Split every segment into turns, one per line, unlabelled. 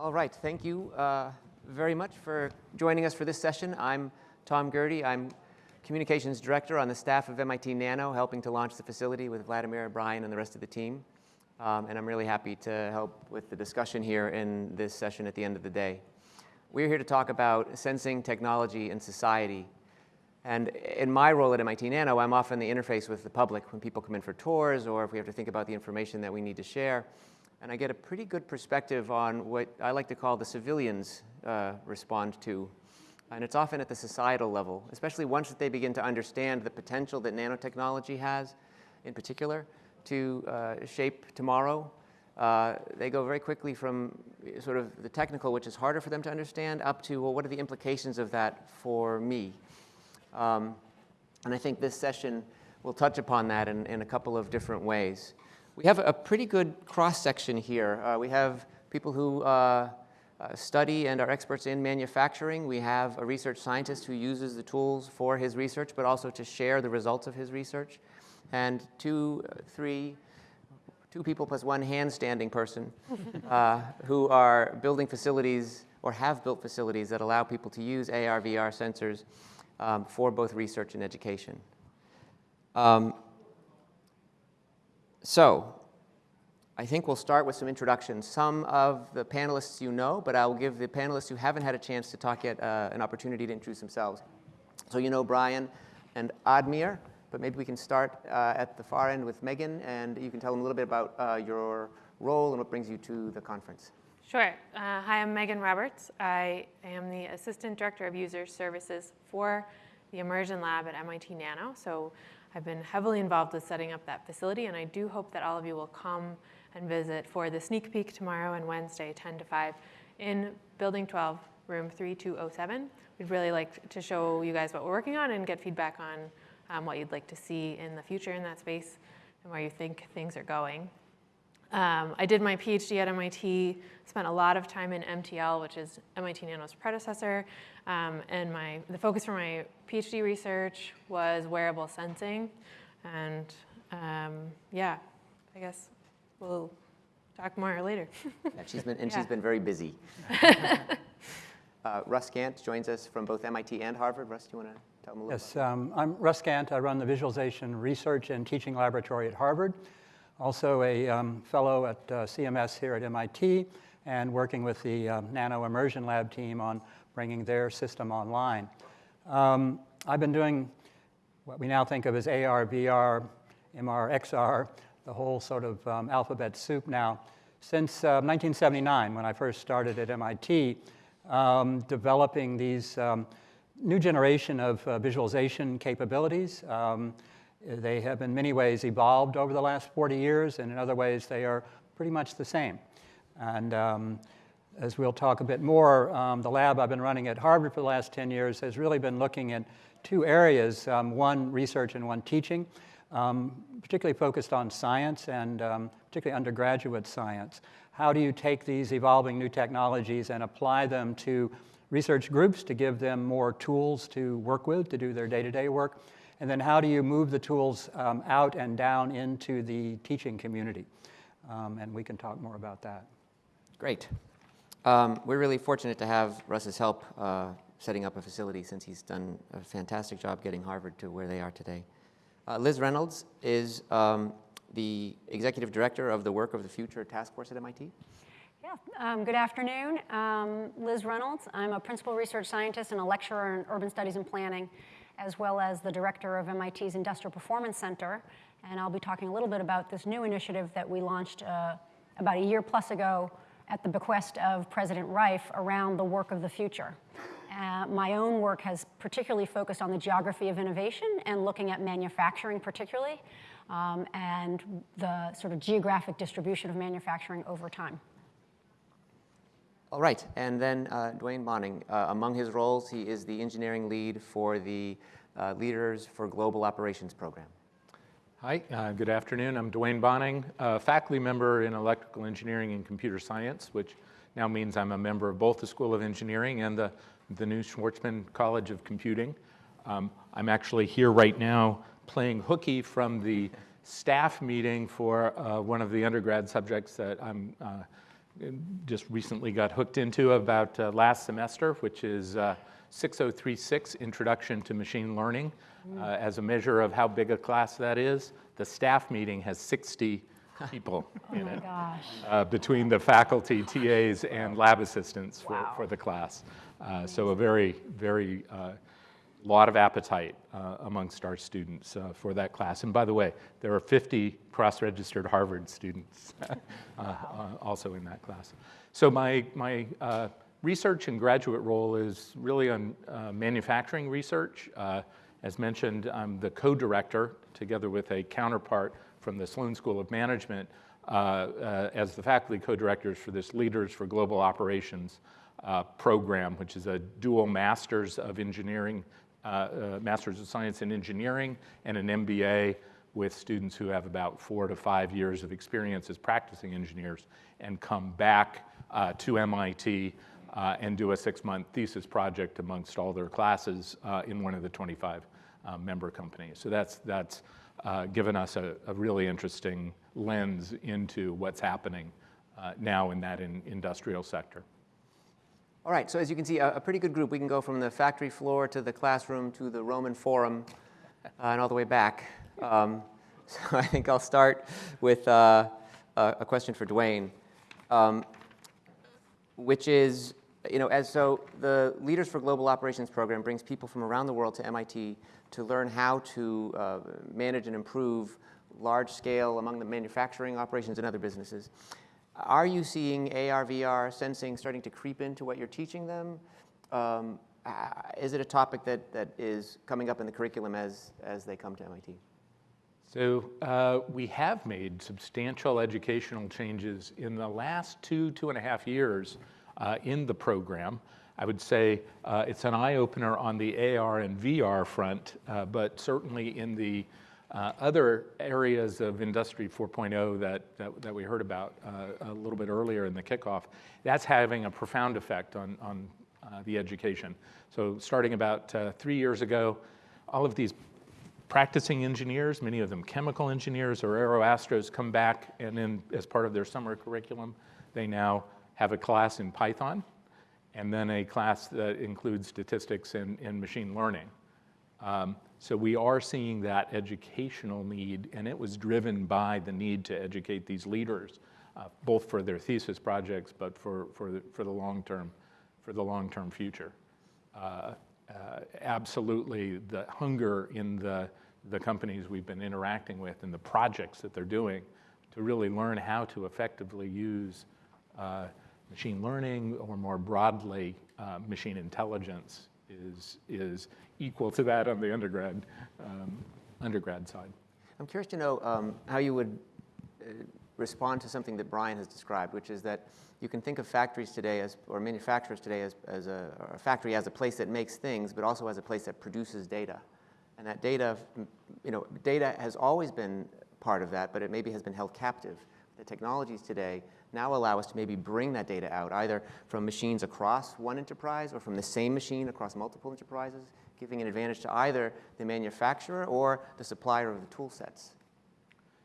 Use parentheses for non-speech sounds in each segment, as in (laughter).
All right, thank you uh, very much for joining us for this session. I'm Tom Gearty. I'm Communications Director on the staff of MIT Nano, helping to launch the facility with Vladimir, Brian, and the rest of the team. Um, and I'm really happy to help with the discussion here in this session at the end of the day. We're here to talk about sensing technology and society. And in my role at MIT Nano, I'm often the interface with the public when people come in for tours or if we have to think about the information that we need to share. And I get a pretty good perspective on what I like to call the civilians uh, respond to. And it's often at the societal level, especially once they begin to understand the potential that nanotechnology has in particular to uh, shape tomorrow uh, they go very quickly from sort of the technical, which is harder for them to understand, up to, well, what are the implications of that for me? Um, and I think this session will touch upon that in, in a couple of different ways. We have a pretty good cross-section here. Uh, we have people who uh, uh, study and are experts in manufacturing. We have a research scientist who uses the tools for his research, but also to share the results of his research. And two, uh, three two people plus one hand-standing person (laughs) uh, who are building facilities or have built facilities that allow people to use AR, VR sensors um, for both research and education. Um, so, I think we'll start with some introductions. Some of the panelists you know, but I'll give the panelists who haven't had a chance to talk yet uh, an opportunity to introduce themselves. So you know Brian and Admir but maybe we can start uh, at the far end with Megan, and you can tell them a little bit about uh, your role and what brings you to the conference.
Sure. Uh, hi, I'm Megan Roberts. I am the Assistant Director of User Services for the Immersion Lab at MIT Nano. So I've been heavily involved with setting up that facility, and I do hope that all of you will come and visit for the sneak peek tomorrow and Wednesday, 10 to 5, in Building 12, room 3207. We'd really like to show you guys what we're working on and get feedback on um, what you'd like to see in the future in that space and where you think things are going. Um, I did my PhD at MIT, spent a lot of time in MTL, which is MIT Nano's predecessor, um, and my, the focus for my PhD research was wearable sensing. And um, yeah, I guess we'll talk more later. (laughs)
yeah, she's been, and yeah. she's been very busy. (laughs) uh, Rus Gant joins us from both MIT and Harvard. Rus, do you want to Tell them a
little Yes, um, I'm Rus Gant. I run the Visualization Research and Teaching Laboratory at Harvard. Also a um, fellow at uh, CMS here at MIT and working with the uh, Nano Immersion Lab team on bringing their system online. Um, I've been doing what we now think of as AR, VR, MR, XR, the whole sort of um, alphabet soup now, since uh, 1979 when I first started at MIT, um, developing these um, new generation of uh, visualization capabilities. They have in many ways evolved over the last 40 years, and in other ways they are pretty much the same. And um, as we'll talk a bit more, um, the lab I've been running at Harvard for the last 10 years has really been looking at two areas, um, one research and one teaching, um, particularly focused on science and um, particularly undergraduate science. How do you take these evolving new technologies and apply them to research groups to give them more tools to work with to do their day-to-day work? And then how do you move the tools um, out and down into the teaching community? Um, and we can talk more about that.
Great. Um, we're really fortunate to have Rus's help uh, setting up a facility since he's done a fantastic job getting Harvard to where they are today. Uh, Liz Reynolds is um, the executive director of the Work of the Future Task Force at MIT.
Yeah, um, good afternoon. Um, Liz Reynolds. I'm a principal research scientist and a lecturer in urban studies and planning, as well as the director of MIT's Industrial Performance Center. And I'll be talking a little bit about this new initiative that we launched uh, about a year plus ago at the bequest of President Reif around the work of the future. Uh, my own work has particularly focused on the geography of innovation and looking at manufacturing particularly, um, and the sort of geographic distribution of manufacturing over time.
All right, and then uh, Duane Boning. Uh, among his roles, he is the engineering lead for the uh, Leaders for Global Operations program.
Hi, uh, good afternoon. I'm Duane Boning, faculty member in electrical engineering and computer science, which now means I'm a member of both the School of Engineering and the, the new Schwarzman College of Computing. Um, I'm actually here right now playing hooky from the staff meeting for uh, one of the undergrad subjects that I'm uh, just recently got hooked into about uh, last semester, which is uh, 6036 Introduction to Machine Learning. Uh, as a measure of how big a class that is, the staff meeting has 60 (laughs) people
Oh
in
my
it
gosh.
uh, between the faculty, TAs, and lab assistants for,
Wow.
for the class. Uh, so a very, very uh, lot of appetite uh, amongst our students uh, for that class. And by the way, there are 50 cross-registered Harvard students (laughs) uh, uh, also in that class. So my, my uh, research and graduate role is really on uh, manufacturing research. Uh, as mentioned, I'm the co-director, together with a counterpart from the Sloan School of Management, uh, uh, as the faculty co-directors for this Leaders for Global Operations uh, program, which is a dual Masters of Engineering, uh, Masters of Science in Engineering, and an MBA with students who have about four to five years of experience as practicing engineers and come back to MIT uh, and do a six-month thesis project amongst all their classes uh, in one of the 25 uh, member companies. So that's, that's uh, given us a, a really interesting lens into what's happening uh, now in that in industrial sector.
All right, so as you can see, a, a pretty good group. We can go from the factory floor to the classroom to the Roman Forum and all the way back. Um, (laughs) so I think I'll start with a, a question for Duane, um, which is, you know, as so the Leaders for Global Operations program brings people from around the world to MIT to learn how to uh, manage and improve large scale among the manufacturing operations and other businesses. Are you seeing AR, VR, sensing starting to creep into what you're teaching them? Um, uh, is it a topic that, that is coming up in the curriculum as, as they come to MIT?
So uh, we have made substantial educational changes in the last two, two and a half years in the program. I would say uh, it's an eye opener on the AR and VR front, uh, but certainly in the uh, other areas of Industry 4.0 that, that, that we heard about uh, a little bit earlier in the kickoff, that's having a profound effect on, on uh, the education. So starting about uh, three years ago, all of these practicing engineers, many of them chemical engineers or aeroastros, come back and then as part of their summer curriculum, they now have a class in Python and then a class that includes statistics and, and machine learning. Um, so we are seeing that educational need, and it was driven by the need to educate these leaders, uh, both for their thesis projects, but for, for, the, for the long term, for the long term future. Uh, uh, absolutely, the hunger in the, the companies we've been interacting with and the projects that they're doing to really learn how to effectively use uh, machine learning or more broadly uh, machine intelligence is, is equal to that on the undergrad, um, undergrad side.
I'm curious to know um, how you would uh, respond to something that Brian has described, which is that you can think of factories today as, or manufacturers today as, as a, or a factory as a place that makes things, but also as a place that produces data. And that data, you know, data has always been part of that, but it maybe has been held captive. The technologies today now allow us to maybe bring that data out, either from machines across one enterprise or from the same machine across multiple enterprises, giving an advantage to either the manufacturer or the supplier of the tool sets.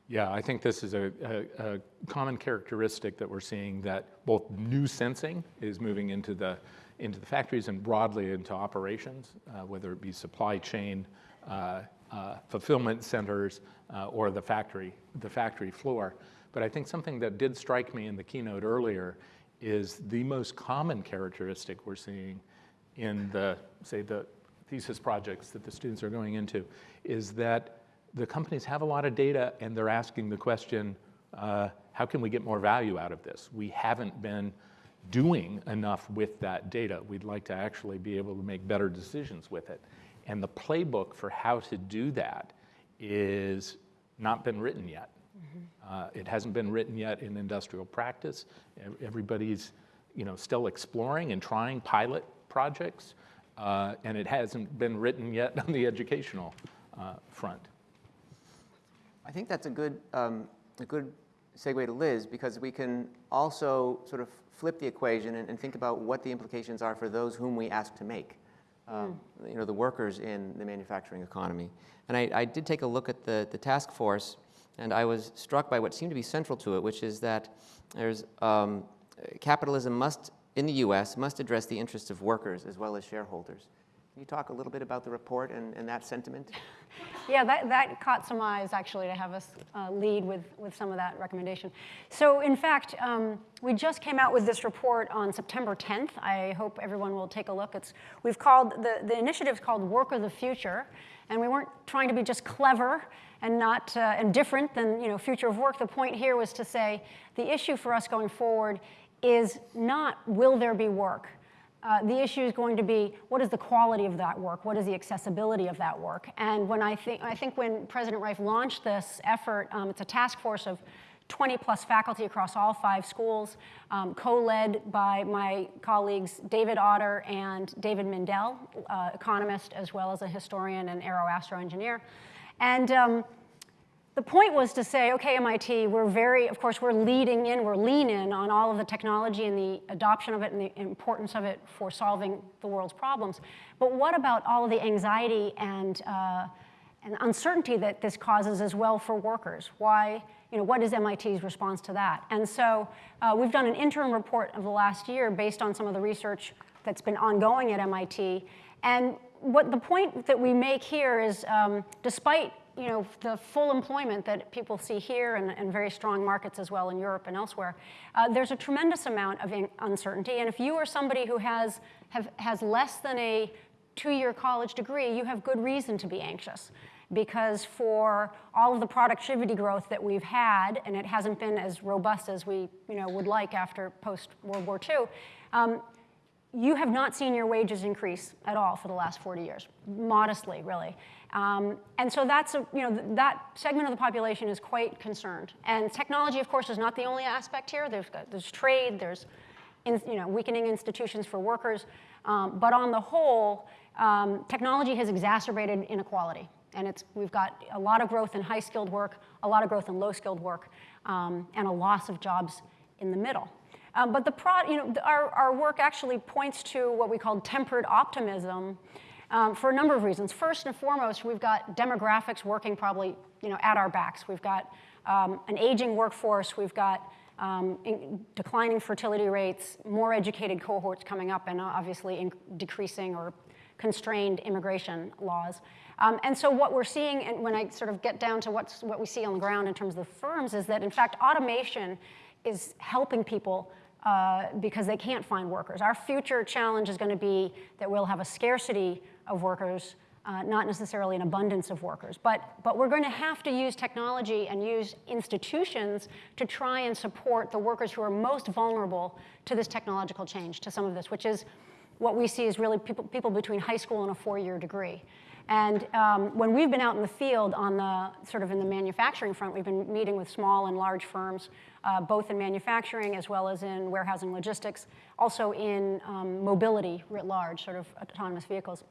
Yeah, I think this is a, a, a, common characteristic that we're seeing that both new sensing is moving into the, into the factories and broadly into operations, uh, whether it be supply chain, uh, uh, fulfillment centers, uh, or the factory, the factory floor. But I think something that did strike me in the keynote earlier is the most common characteristic we're seeing in the, say, the thesis projects that the students are going into is that the companies have a lot of data and they're asking the question, uh, how can we get more value out of this? We haven't been doing enough with that data. We'd like to actually be able to make better decisions with it. And the playbook for how to do that is not been written yet. Mm-hmm. Uh, it hasn't been written yet in industrial practice. Everybody's you know, still exploring and trying pilot projects, uh, and it hasn't been written yet on the educational uh, front.
I think that's a good, um, a good segue to Liz because we can also sort of flip the equation and, and think about what the implications are for those whom we ask to make, um, mm. you know, the workers in the manufacturing economy. And I, I, did take a look at the, the task force and I was struck by what seemed to be central to it, which is that there's um, capitalism must, in the US, must address the interests of workers as well as shareholders. Can you talk a little bit about the report and, and that sentiment? (laughs)
Yeah, that, that caught some eyes actually to have us uh, lead with, with some of that recommendation. So in fact, um, we just came out with this report on September 10th. I hope everyone will take a look. It's, we've called, the, the initiative's called Work of the Future, and we weren't trying to be just clever and not uh, and different than you know, future of work. The point here was to say the issue for us going forward is not will there be work, uh, the issue is going to be what is the quality of that work? What is the accessibility of that work? And when I think, I think when President Reif launched this effort, um, it's a task force of 20 plus faculty across all five schools, um, co-led by my colleagues David Autor and David Mindell, uh, economist as well as a historian and aeroastro engineer. And um, the point was to say, okay, MIT, we're very, of course, we're leading in, we're lean in on all of the technology and the adoption of it and the importance of it for solving the world's problems. But what about all of the anxiety and, uh, and uncertainty that this causes as well for workers? Why, you know, what is MIT's response to that? And so uh, we've done an interim report of the last year based on some of the research that's been ongoing at MIT. And what the point that we make here is, um, despite you know, the full employment that people see here and, and very strong markets as well in Europe and elsewhere, uh, there's a tremendous amount of uncertainty. And if you are somebody who has, have, has less than a two-year college degree, you have good reason to be anxious because for all of the productivity growth that we've had, and it hasn't been as robust as we you know, would like after post-World War II, um, you have not seen your wages increase at all for the last 40 years, modestly, really. Um, and so that's, a, you know, that segment of the population is quite concerned. And technology, of course, is not the only aspect here. There's, there's trade, there's in, you know, weakening institutions for workers. Um, but on the whole, um, technology has exacerbated inequality. And it's, we've got a lot of growth in high-skilled work, a lot of growth in low-skilled work, um, and a loss of jobs in the middle. Um, but the pro, you know, our, our work actually points to what we call tempered optimism um, for a number of reasons. First and foremost, we've got demographics working probably you know, at our backs. We've got um, an aging workforce. We've got um, declining fertility rates, more educated cohorts coming up, and obviously decreasing or constrained immigration laws. Um, and so what we're seeing, and when I sort of get down to what's, what we see on the ground in terms of the firms, is that in fact automation is helping people uh, because they can't find workers. Our future challenge is going to be that we'll have a scarcity of workers, uh, not necessarily an abundance of workers. But, but we're going to have to use technology and use institutions to try and support the workers who are most vulnerable to this technological change, to some of this, which is what we see is really people, people between high school and a four-year degree. And um, when we've been out in the field on the sort of in the manufacturing front, we've been meeting with small and large firms, uh, both in manufacturing as well as in warehousing logistics, also in um, mobility writ large, sort of autonomous vehicles.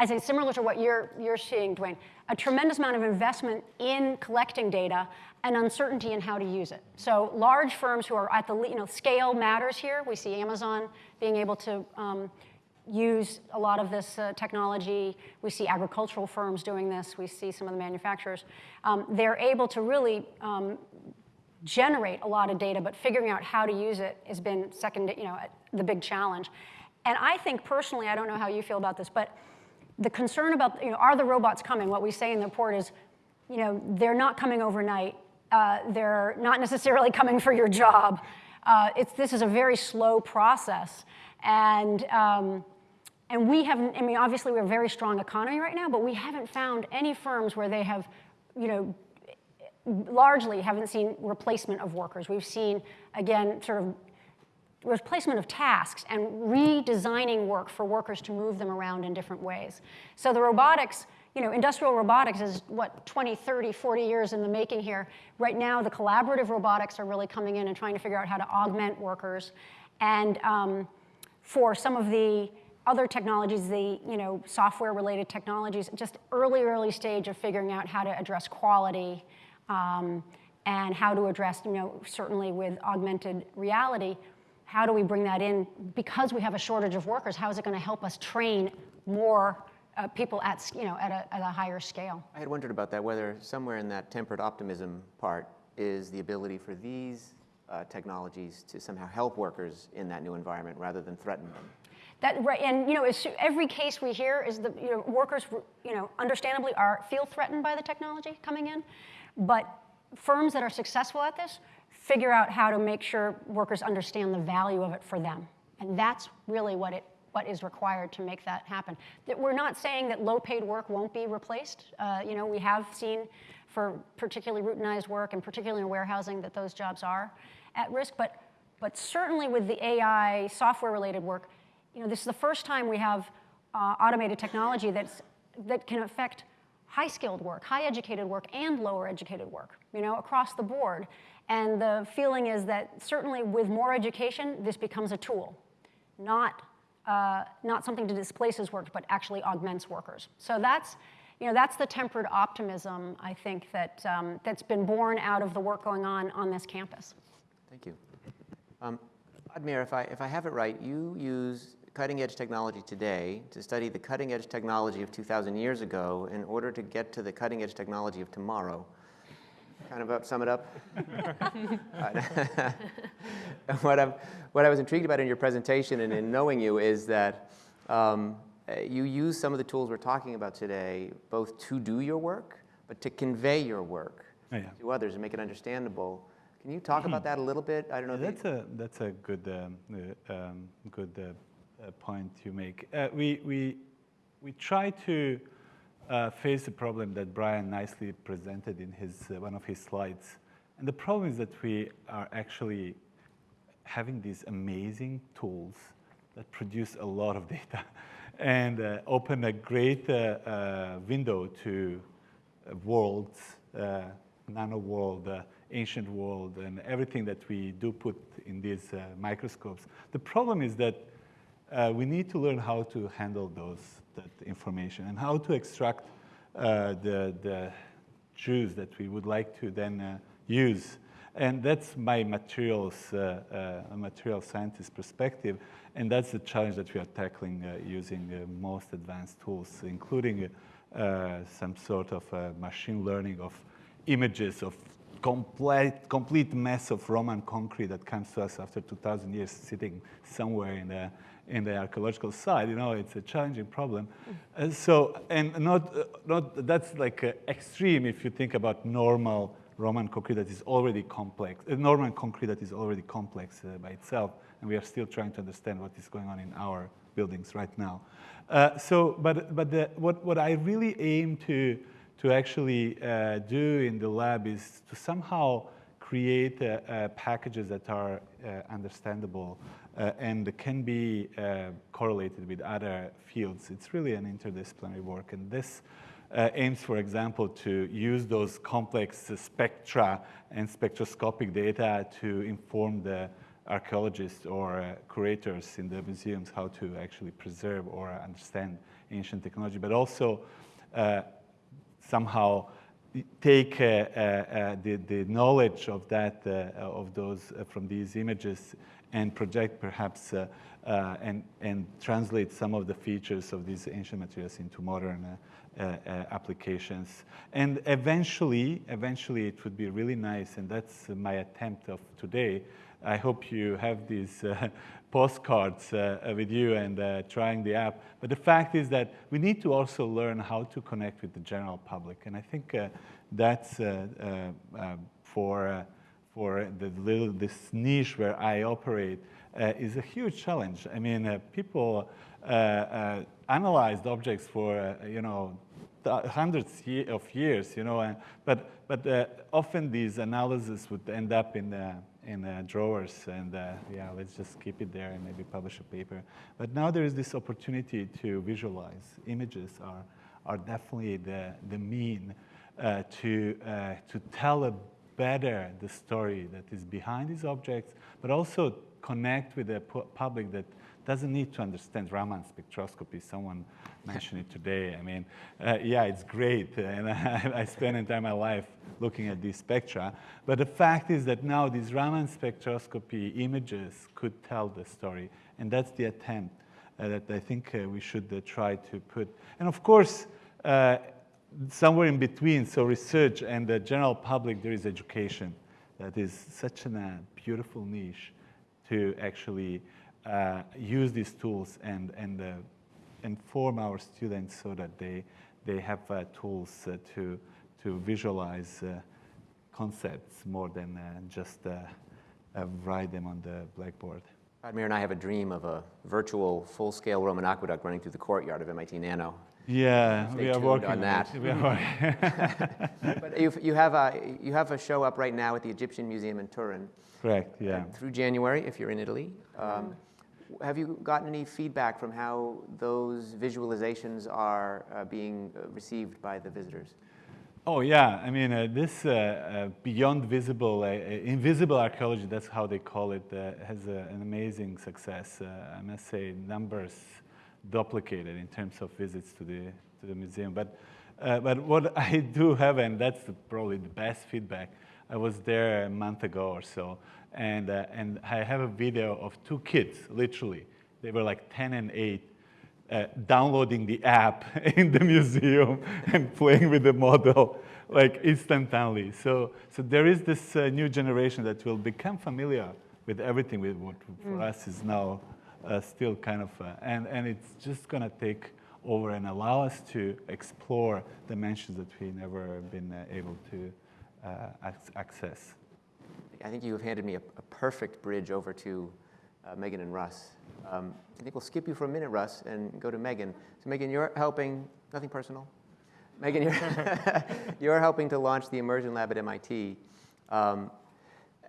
I say similar to what you're, you're seeing, Duane, a tremendous amount of investment in collecting data and uncertainty in how to use it. So large firms who are at the, you know, scale matters here. We see Amazon being able to um, use a lot of this uh, technology. We see agricultural firms doing this. We see some of the manufacturers. Um, they're able to really um, generate a lot of data, but figuring out how to use it has been second, you know, the big challenge. And I think personally, I don't know how you feel about this, but the concern about, you know, are the robots coming? What we say in the report is, you know, they're not coming overnight. Uh, they're not necessarily coming for your job. Uh, it's, this is a very slow process. And um, and we haven't, I mean, obviously we're a very strong economy right now, but we haven't found any firms where they have, you know, largely haven't seen replacement of workers. We've seen, again, sort of replacement of tasks and redesigning work for workers to move them around in different ways. So the robotics, you know, industrial robotics is what, 20, 30, 40 years in the making here. Right now, the collaborative robotics are really coming in and trying to figure out how to augment workers. And um, for some of the other technologies, the you know, software-related technologies, just early, early stage of figuring out how to address quality um, and how to address, you know, certainly with augmented reality, how do we bring that in? Because we have a shortage of workers, how is it going to help us train more uh, people at, you know, at a, at a higher scale?
I had wondered about that, whether somewhere in that tempered optimism part is the ability for these uh, technologies to somehow help workers in that new environment rather than threaten them.
That, right, and you know, every case we hear is that you know, workers, you know, understandably are feel threatened by the technology coming in, but firms that are successful at this figure out how to make sure workers understand the value of it for them, and that's really what it what is required to make that happen. That we're not saying that low-paid work won't be replaced. Uh, you know, we have seen for particularly routinized work and particularly in warehousing that those jobs are at risk, but but certainly with the AI software-related work, you know, this is the first time we have uh, automated technology that's, that can affect high-skilled work, high-educated work, and lower-educated work, you know, across the board. And the feeling is that certainly with more education, this becomes a tool, not, uh, not something that displaces work, but actually augments workers. So that's, you know, that's the tempered optimism, I think, that, um, that's been born out of the work going on on this campus.
Thank you. Um, Admir, if I, if I have it right, you use cutting edge technology today to study the cutting edge technology of 2,000 years ago in order to get to the cutting edge technology of tomorrow. Kind of up, sum it up. (laughs) what, I'm, what I was intrigued about in your presentation and in knowing you is that um, you use some of the tools we're talking about today both to do your work, but to convey your work
Oh, yeah.
to others and make it understandable. Can you talk about (clears throat) that a little bit? I don't know. you-
That's a that's a good um, uh, um, good uh, point you make. Uh, we we we try to uh, face the problem that Brian nicely presented in his uh, one of his slides, and the problem is that we are actually having these amazing tools that produce a lot of (laughs) data and uh, open a great uh, uh, window to worlds, nano world, ancient world, and everything that we do put in these microscopes. The problem is that uh, we need to learn how to handle those that information and how to extract uh, the, the juice that we would like to then uh, use. And that's my materials, uh, uh, material scientist perspective, and that's the challenge that we are tackling uh, using most advanced tools, including some sort of machine learning of images of complete, complete mess of Roman concrete that comes to us after 2,000 years sitting somewhere in the, in the archaeological site. You know, it's a challenging problem. Uh, so, and not, uh, not that's like uh, extreme if you think about normal Roman concrete that is already complex, Norman concrete that is already complex uh, by itself, and we are still trying to understand what is going on in our buildings right now. Uh, so, but, but the, what, what I really aim to, to actually do in the lab is to somehow create packages that are understandable and can be uh, correlated with other fields. It's really an interdisciplinary work, and this uh, aims, for example, to use those complex uh, spectra and spectroscopic data to inform the archaeologists or uh, curators in the museums how to actually preserve or understand ancient technology, but also uh, somehow take uh, uh, uh, the, the knowledge of that, uh, of those uh, from these images and project perhaps uh, uh, and, and translate some of the features of these ancient materials into modern uh, uh, uh, applications. And eventually, eventually it would be really nice, and that's my attempt of today. I hope you have these (laughs) postcards with you and trying the app. But the fact is that we need to also learn how to connect with the general public. And I think that's for, for the little, this niche where I operate uh, is a huge challenge. I mean, uh, people uh, uh, analyzed objects for, uh, you know, hundreds of years, you know, and, but, but uh, often these analyses would end up in, in drawers and yeah, let's just keep it there and maybe publish a paper. But now there is this opportunity to visualize. Images are, are definitely the, the mean to, to tell a better the story that is behind these objects, but also connect with the public that doesn't need to understand Raman spectroscopy. Someone mentioned it today. I mean, uh, yeah, it's great, (laughs) and I, I spend entire my life looking at these spectra. But the fact is that now these Raman spectroscopy images could tell the story, and that's the attempt uh, that I think uh, we should uh, try to put. And of course, uh, somewhere in between, so research and the general public, there is education. that is such a uh, beautiful niche to actually uh, use these tools and, and uh, inform our students so that they, they have uh, tools uh, to, to visualize concepts more than just write them on the blackboard.
Vladimir and I have a dream of a virtual full-scale Roman aqueduct running through the courtyard of MIT Nano.
Yeah,
Stay
we are working
on that.
We are working- (laughs) (laughs)
But you've, you, have a, you have a show up right now at the Egyptian Museum in Turin
Correct, yeah.
through January if you're in Italy. Um, have you gotten any feedback from how those visualizations are uh, being uh, received by the visitors?
Oh yeah, I mean uh, this uh, uh, beyond visible, uh, uh, invisible archaeology. That's how they call it. Uh, has uh, an amazing success. Uh, I must say, numbers duplicated in terms of visits to the to the museum. But uh, but what (laughs) I do have, and that's the, probably the best feedback. I was there a month ago or so, and uh, and I have a video of two kids. Literally, they were like 10 and 8 uh, downloading the app (laughs) in the museum (laughs) and playing with the model like instantaneously. So, so there is this uh, new generation that will become familiar with everything with what for us is now still kind of, uh, and, and it's just gonna take over and allow us to explore dimensions that we've never been uh, able to uh, access.
I think you have handed me a, a perfect bridge over to uh, Megan and Rus. Um, I think we'll skip you for a minute, Rus, and go to Megan. So, Megan, you're helping, nothing personal. Megan, you're, (laughs) you're helping to launch the Immersion Lab at MIT. Um,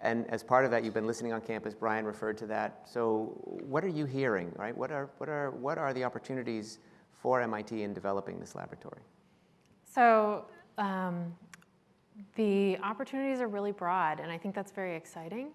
and as part of that, you've been listening on campus. Brian referred to that. So, what are you hearing, right? What are, what are, what are the opportunities for MIT in developing this laboratory?
So um, the opportunities are really broad, and I think that's very exciting.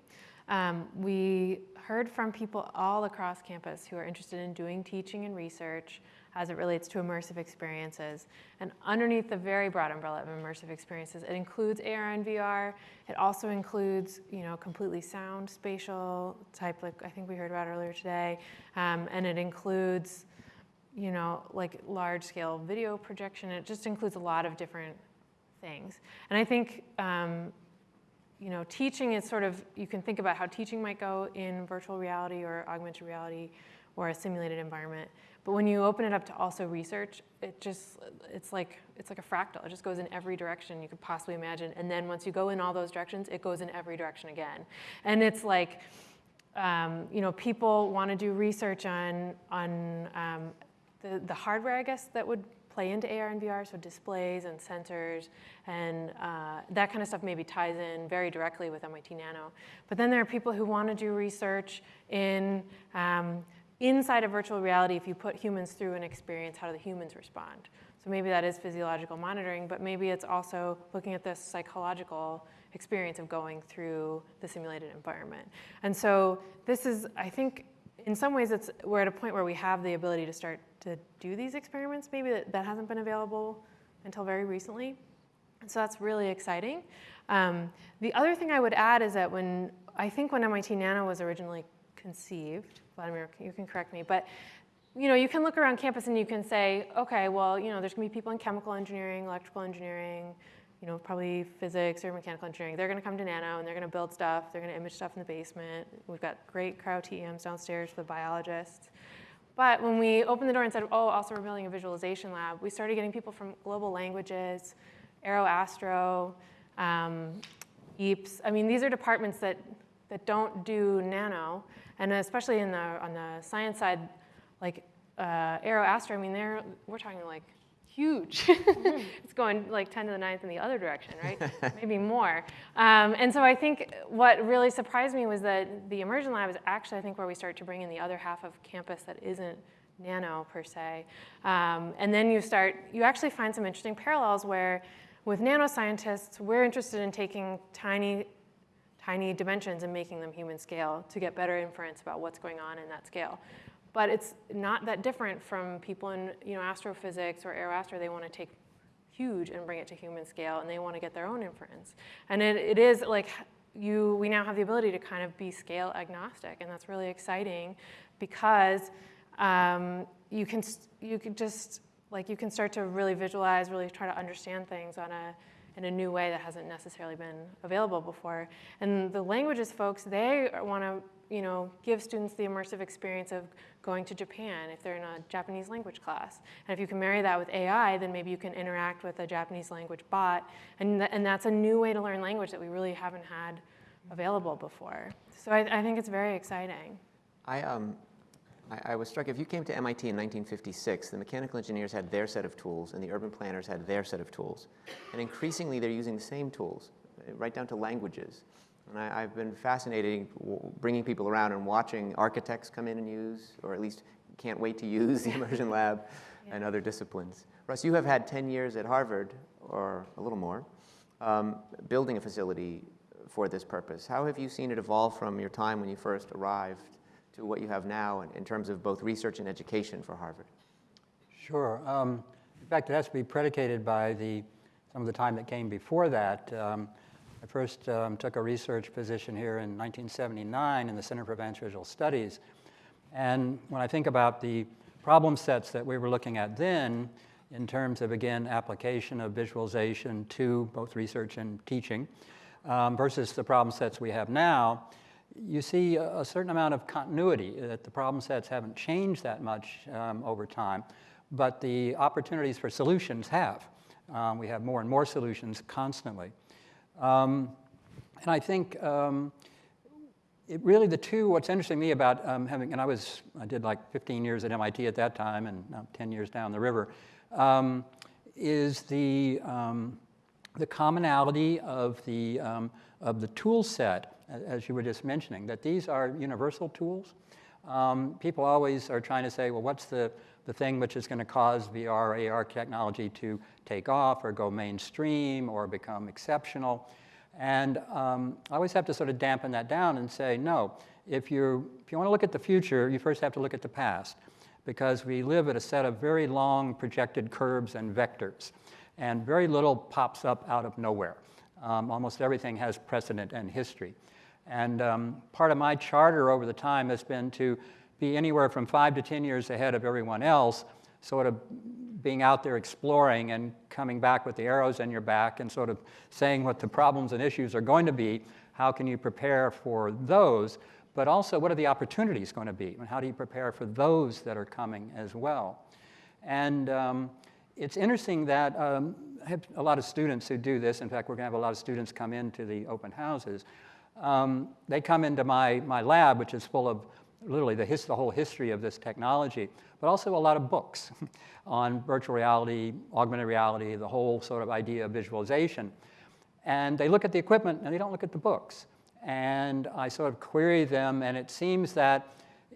Um, we heard from people all across campus who are interested in doing teaching and research as it relates to immersive experiences. And underneath the very broad umbrella of immersive experiences, it includes AR and VR. It also includes, you know, completely sound spatial type, like I think we heard about earlier today. Um, and it includes, you know, like large scale video projection. It just includes a lot of different things. And I think, um, you know, teaching is sort of, you can think about how teaching might go in virtual reality or augmented reality or a simulated environment. But when you open it up to also research, it just, it's like, it's like a fractal. It just goes in every direction you could possibly imagine. And then once you go in all those directions, it goes in every direction again. And it's like, um, you know, people want to do research on, on um, the, the hardware, I guess, that would play into AR and VR, so displays and sensors and uh, that kind of stuff maybe ties in very directly with MIT Nano. But then there are people who want to do research in um, inside of virtual reality. If you put humans through an experience, how do the humans respond? So maybe that is physiological monitoring, but maybe it's also looking at the psychological experience of going through the simulated environment. And so this is, I think, in some ways, it's, we're at a point where we have the ability to start to do these experiments. Maybe that, that hasn't been available until very recently. And so that's really exciting. Um, the other thing I would add is that when, I think when MIT Nano was originally conceived, Vladimir, you can correct me, but you know, you can look around campus and you can say, okay, well, you know, there's gonna be people in chemical engineering, electrical engineering, you know, probably physics or mechanical engineering. They're gonna come to Nano and they're gonna build stuff. They're gonna image stuff in the basement. We've got great cryo TEMs downstairs for the biologists. But when we opened the door and said, oh, also we're building a visualization lab, we started getting people from global languages, AeroAstro, um, EAPS. I mean, these are departments that, that don't do nano, and especially in the, on the science side, like uh, Aero Astro, I mean, they're, we're talking like huge. (laughs) it's going like 10 to the ninth in the other direction, right? (laughs) Maybe more. Um, and so I think what really surprised me was that the immersion lab is actually, I think, where we start to bring in the other half of campus that isn't nano per se. Um, and then you start, you actually find some interesting parallels where with nanoscientists, we're interested in taking tiny, tiny dimensions and making them human scale to get better inference about what's going on in that scale. But it's not that different from people in you know, astrophysics or aeroastro. They want to take huge and bring it to human scale, and they want to get their own inference. And it, it is like you, we now have the ability to kind of be scale agnostic, and that's really exciting because um, you can you can just like you can start to really visualize, really try to understand things on a in a new way that hasn't necessarily been available before. And the languages folks, they want to you know, give students the immersive experience of going to Japan if they're in a Japanese language class. And if you can marry that with AI, then maybe you can interact with a Japanese language bot. And, th and that's a new way to learn language that we really haven't had available before. So I, I think it's very exciting.
I, um, I, I was struck, if you came to MIT in 1956, the mechanical engineers had their set of tools and the urban planners had their set of tools. And increasingly, they're using the same tools, right down to languages. And I, have been fascinated bringing people around and watching architects come in and use, or at least can't wait to use the (laughs) immersion lab yeah. and other disciplines. Rus, you have had 10 years at Harvard, or a little more, um, building a facility for this purpose. How have you seen it evolve from your time when you first arrived to what you have now in, in terms of both research and education for Harvard?
Sure. Um, in fact, it has to be predicated by the, some of the time that came before that. Um, I first um, took a research position here in 1979 in the Center for Advanced Visual Studies. And when I think about the problem sets that we were looking at then, in terms of, again, application of visualization to both research and teaching, um, versus the problem sets we have now, you see a, certain amount of continuity, that the problem sets haven't changed that much um, over time, but the opportunities for solutions have. Um, we have more and more solutions constantly. Um, and I think um, it really the two, what's interesting to me about um, having, and I was, I did like 15 years at MIT at that time and now 10 years down the river, um, is the, the commonality of the, of the tool set, as you were just mentioning, that these are universal tools. people always are trying to say, well, what's the, the thing which is going to cause VR, AR technology to take off or go mainstream or become exceptional. And um, I always have to sort of dampen that down and say, no, if, you if you want to look at the future, you first have to look at the past because we live at a set of very long projected curves and vectors, and very little pops up out of nowhere. Um, almost everything has precedent and history. And um, part of my charter over the time has been to be anywhere from five to 10 years ahead of everyone else, sort of being out there exploring and coming back with the arrows in your back and sort of saying what the problems and issues are going to be. How can you prepare for those? But also, what are the opportunities going to be? And how do you prepare for those that are coming as well? And um, it's interesting that um, I have a lot of students who do this. In fact, we're going to have a lot of students come into the open houses. Um, they come into my, my lab, which is full of literally the, his, the whole history of this technology, but also a lot of books (laughs) on virtual reality, augmented reality, the whole sort of idea of visualization. And they look at the equipment and they don't look at the books. And I sort of query them, and it seems that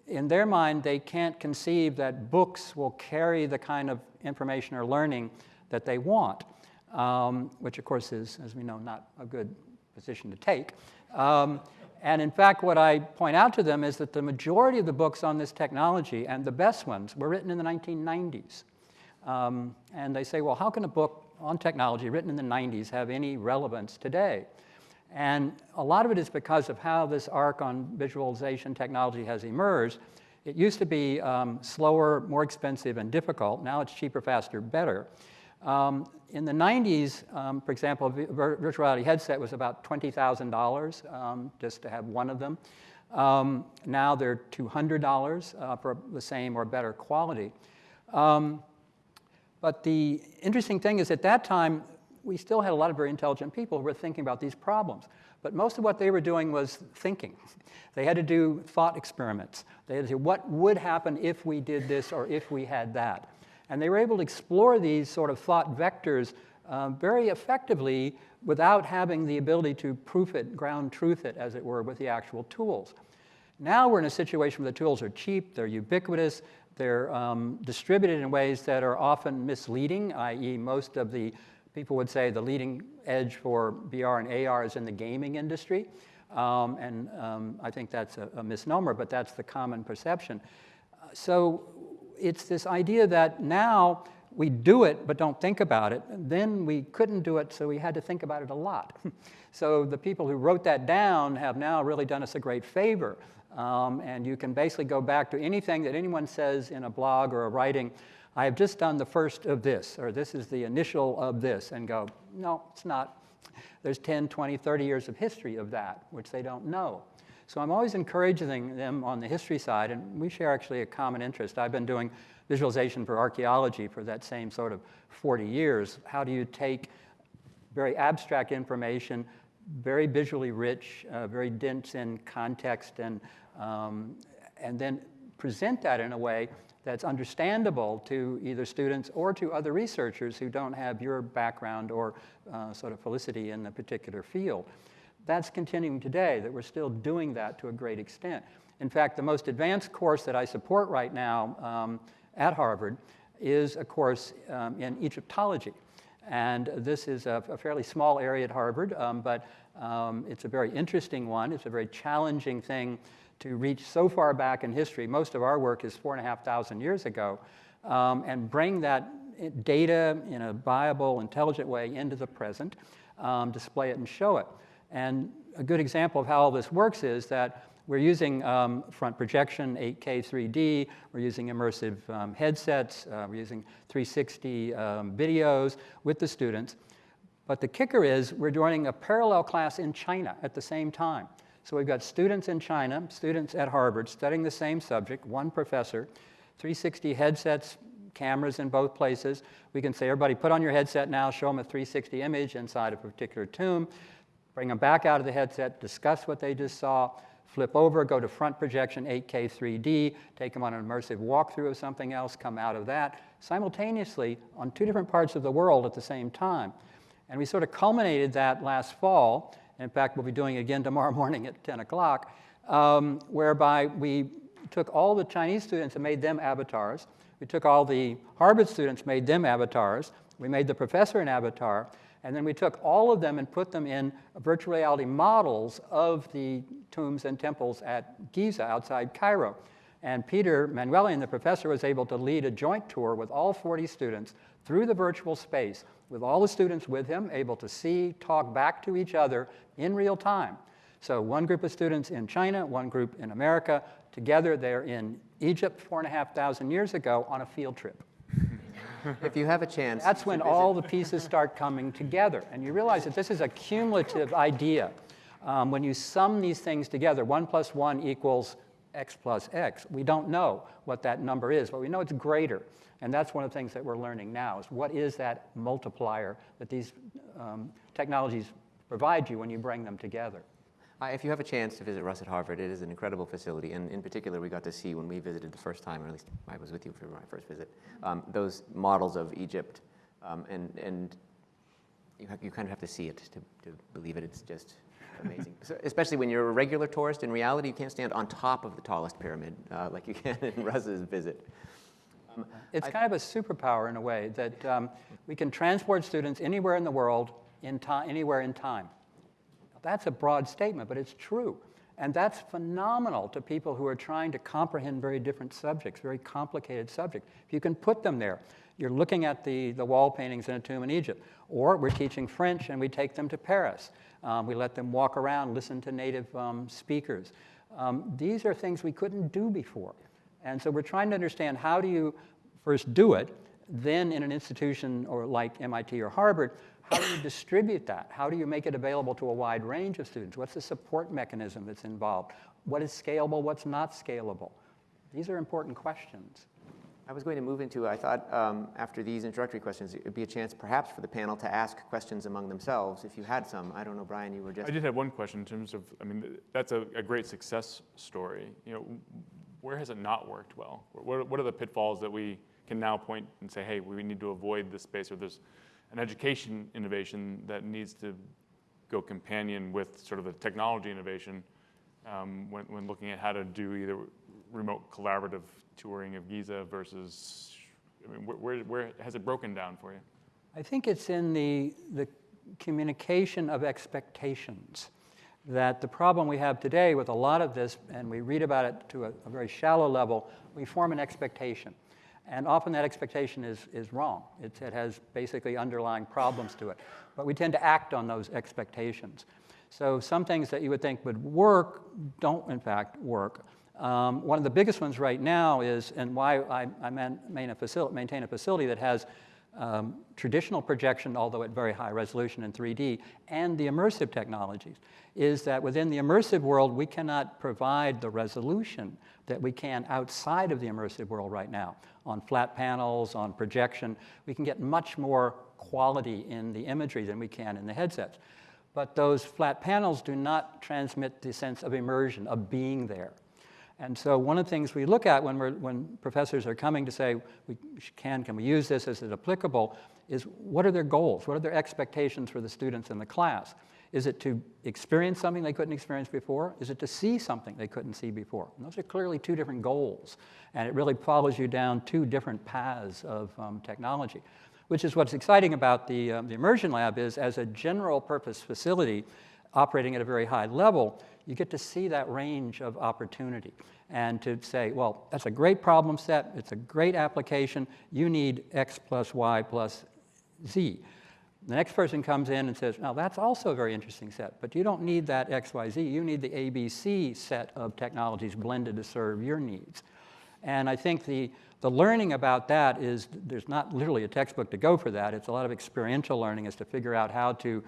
in their mind, they can't conceive that books will carry the kind of information or learning that they want, um, which of course is, as we know, not a good position to take. Um, and in fact, what I point out to them is that the majority of the books on this technology, and the best ones, were written in the 1990s. Um, and they say, well, how can a book on technology written in the 90s have any relevance today? And a lot of it is because of how this arc on visualization technology has emerged. It used to be um, slower, more expensive, and difficult. Now it's cheaper, faster, better. Um, in the 90s, um, for example, a virtual reality headset was about $20,000 um, just to have one of them. Um, now they're $200 uh, for the same or better quality. Um, but the interesting thing is at that time, we still had a lot of very intelligent people who were thinking about these problems. But most of what they were doing was thinking. (laughs) They had to do thought experiments. They had to say, what would happen if we did this or if we had that? And they were able to explore these sort of thought vectors uh, very effectively without having the ability to proof it, ground truth it, as it were, with the actual tools. Now we're in a situation where the tools are cheap, they're ubiquitous, they're um, distributed in ways that are often misleading, i.e., most of the people would say the leading edge for VR and AR is in the gaming industry. Um, and um, I think that's a, a, misnomer, but that's the common perception. So it's this idea that now we do it but don't think about it. Then we couldn't do it, so we had to think about it a lot. (laughs) so the people who wrote that down have now really done us a great favor. Um, and you can basically go back to anything that anyone says in a blog or a writing. I have just done the first of this, or this is the initial of this, and go, no, it's not. There's 10, 20, 30 years of history of that, which they don't know. So I'm always encouraging them on the history side, and we share actually a common interest. I've been doing visualization for archaeology for that same sort of 40 years. How do you take very abstract information, very visually rich, uh, very dense in context, and, um, and then present that in a way that's understandable to either students or to other researchers who don't have your background or uh, sort of felicity in the particular field. That's continuing today, that we're still doing that to a great extent. In fact, the most advanced course that I support right now um, at Harvard is a course um, in Egyptology. And this is a, a fairly small area at Harvard, um, but um, it's a very interesting one. It's a very challenging thing to reach so far back in history. Most of our work is four and a half thousand years ago, um, and bring that data in a viable, intelligent way into the present, um, display it and show it. And a good example of how all this works is that we're using um, front projection, 8K 3D. We're using immersive um, headsets. Uh, we're using 360 um, videos with the students. But the kicker is we're joining a parallel class in China at the same time. So we've got students in China, students at Harvard studying the same subject, one professor, 360 headsets, cameras in both places. We can say, everybody put on your headset now, show them a 360 image inside a particular tomb, bring them back out of the headset, discuss what they just saw, flip over, go to front projection 8K 3D, take them on an immersive walkthrough of something else, come out of that, simultaneously on two different parts of the world at the same time. And we sort of culminated that last fall. In fact, we'll be doing it again (laughs) tomorrow morning at 10 o'clock, um, whereby we took all the Chinese students and made them avatars. We took all the Harvard students, made them avatars. We made the professor an avatar. And then we took all of them and put them in virtual reality models of the tombs and temples at Giza outside Cairo. And Peter Manuelian, the professor, was able to lead a joint tour with all 40 students through the virtual space, with all the students with him, able to see, talk back to each other in real time. So one group of students in China, one group in America, together they're in Egypt four and a half thousand years ago on a field trip.
If you have a chance.
That's when all the pieces start coming together. And you realize that this is a cumulative idea. Um, when you sum these things together, 1 plus 1 equals x plus x. We don't know what that number is, but we know it's greater. And that's one of the things that we're learning now is what is that multiplier that these um, technologies provide you when you bring them together.
Uh, if you have a chance to visit Rus at Harvard, it is an incredible facility. And in particular, we got to see when we visited the first time, or at least I was with you for my first visit, um, those models of Egypt. Um, and and you, you kind of have to see it to, to believe it. It's just amazing. so, especially when you're a regular tourist. In reality, you can't stand on top of the tallest pyramid uh, like you can in (laughs) Rus's visit.
Um, it's I, kind of a superpower in a way that um, we can transport students anywhere in the world, in anywhere in time. That's a broad statement, but it's true. And that's phenomenal to people who are trying to comprehend very different subjects, very complicated subjects. If you can put them there, you're looking at the, the wall paintings in a tomb in Egypt. Or we're teaching French and we take them to Paris. Um, we let them walk around, listen to native um, speakers. Um, these are things we couldn't do before. And so we're trying to understand how do you first do it, then in an institution or like MIT or Harvard, how do you distribute that? How do you make it available to a wide range of students? What's the support mechanism that's involved? What is scalable? What's not scalable? These are important questions.
I was going to move into, I thought um, after these introductory questions, it would be a chance perhaps for the panel to ask questions among themselves if you had some. I don't know, Brian, you were just.
I did have one question in terms of, I mean, that's a, a great success story. You know, where has it not worked well? What, what are the pitfalls that we can now point and say, hey, we need to avoid this space or there's an education innovation that needs to go companion with sort of the technology innovation um, when, when looking at how to do either remote collaborative touring of Giza versus, I mean, where, where, where has it broken down for you?
I think it's in the, the communication of expectations that the problem we have today with a lot of this, and we read about it to a, a very shallow level, we form an expectation. And often that expectation is, is wrong. It, it has basically underlying problems to it. But we tend to act on those expectations. So some things that you would think would work don't, in fact, work. Um, one of the biggest ones right now is, and why I, I maintain, a facility, maintain a facility that has um, traditional projection, although at very high resolution in 3D, and the immersive technologies, is that within the immersive world, we cannot provide the resolution that we can outside of the immersive world right now. On flat panels, on projection, we can get much more quality in the imagery than we can in the headsets. But those flat panels do not transmit the sense of immersion, of being there. And so one of the things we look at when, we're, when professors are coming to say, we can, can we use this, is it applicable, is what are their goals? What are their expectations for the students in the class? Is it to experience something they couldn't experience before? Is it to see something they couldn't see before? And those are clearly two different goals. And it really follows you down two different paths of um, technology, which is what's exciting about the, um, the Immersion Lab is as a general purpose facility operating at a very high level, you get to see that range of opportunity and to say, well, that's a great problem set, it's a great application, you need X plus Y plus Z. The next person comes in and says, now that's also a very interesting set, but you don't need that X, Y, Z, you need the ABC set of technologies blended to serve your needs. And I think the, the learning about that is, there's not literally a textbook to go for that, it's a lot of experiential learning as to figure out how to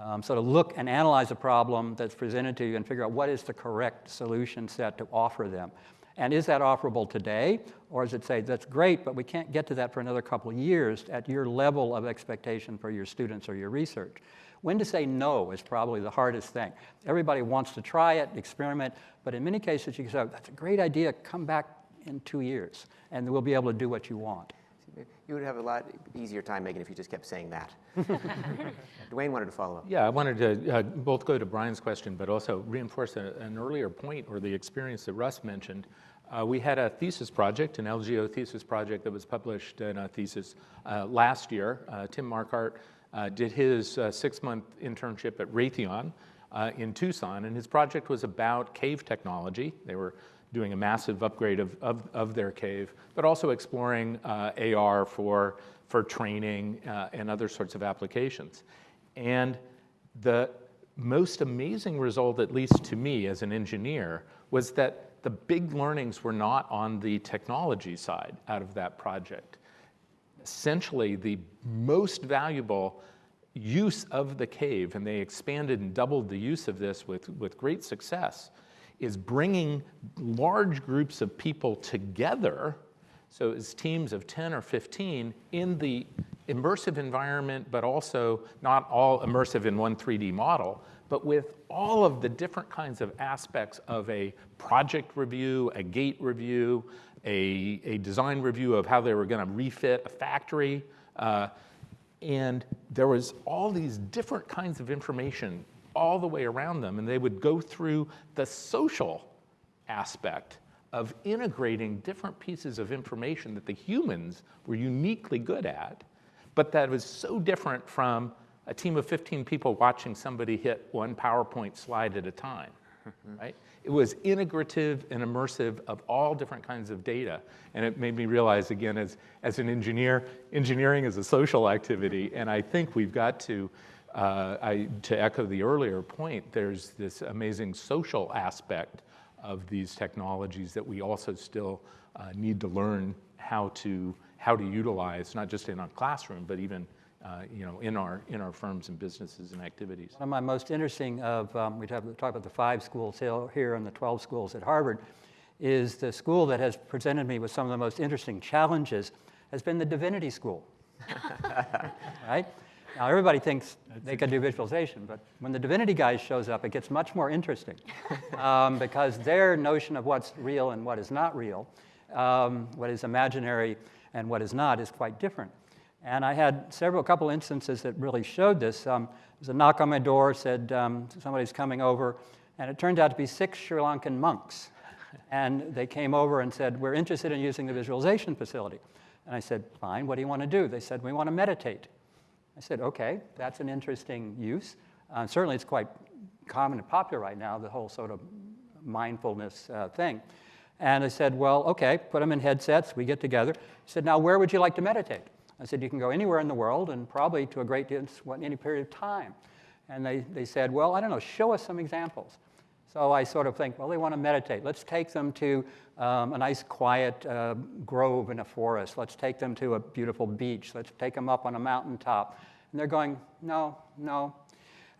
um, sort of look and analyze a problem that's presented to you and figure out what is the correct solution set to offer them. And is that offerable today? Or is it say, that's great, but we can't get to that for another couple of years at your level of expectation for your students or your research? When to say no is probably the hardest thing. Everybody wants to try it, experiment, but in many cases you can say, that's a great idea, come back in two years, and we'll be able to do what you want.
You would have a lot easier time, Megan, if you just kept saying that. (laughs) Duane wanted to follow up.
Yeah, I wanted to uh, both go to Brian's question, but also reinforce a, an earlier point or the experience that Rus mentioned. Uh, we had a thesis project, an LGO thesis project that was published in a thesis uh, last year. Uh, Tim Marquardt uh, did his uh, six-month internship at Raytheon in Tucson, and his project was about cave technology. They were doing a massive upgrade of, of, of their cave, but also exploring uh, AR for, for training uh, and other sorts of applications. And the most amazing result, at least to me as an engineer, was that the big learnings were not on the technology side out of that project. Essentially, the most valuable use of the cave, and they expanded and doubled the use of this with, with great success, is bringing large groups of people together, so it's teams of 10 or 15 in the immersive environment, but also not all immersive in one 3D model, but with all of the different kinds of aspects of a project review, a gate review, a, a design review of how they were going to refit a factory. Uh, and there was all these different kinds of information all the way around them, and they would go through the social aspect of integrating different pieces of information that the humans were uniquely good at, but that was so different from a team of 15 people watching somebody hit one PowerPoint slide at a time, right? It was integrative and immersive of all different kinds of data. And it made me realize, again, as, as an engineer, engineering is a social activity, and I think we've got to uh, I, to echo the earlier point, there's this amazing social aspect of these technologies that we also still uh, need to learn how to, how to utilize, not just in our classroom, but even uh, you know, in, our, in our firms and businesses and activities.
One of my most interesting of, um, we talk, talk about the five schools here and the 12 schools at Harvard, is the school that has presented me with some of the most interesting challenges has been the Divinity School. (laughs) right? Now, everybody thinks they can do visualization, but when the divinity guy shows up, it gets much more interesting um, (laughs) because their notion of what's real and what is not real, um, what is imaginary and what is not, is quite different. And I had several, couple instances that really showed this. Um, there's a knock on my door, said um, somebody's coming over, and it turned out to be six Sri Lankan monks. And they came over and said, we're interested in using the visualization facility. And I said, fine, what do you want to do? They said, we want to meditate. I said, okay, that's an interesting use. Uh, certainly it's quite common and popular right now, the whole sort of mindfulness uh, thing. And I said, well, okay, put them in headsets, we get together. He said, now where would you like to meditate? I said, you can go anywhere in the world and probably to a great distance, in any period of time. And they, they said, well, I don't know, show us some examples. So I sort of think, well, they want to meditate. Let's take them to um, a nice quiet uh, grove in a forest. Let's take them to a beautiful beach. Let's take them up on a mountaintop. And they're going, no, no.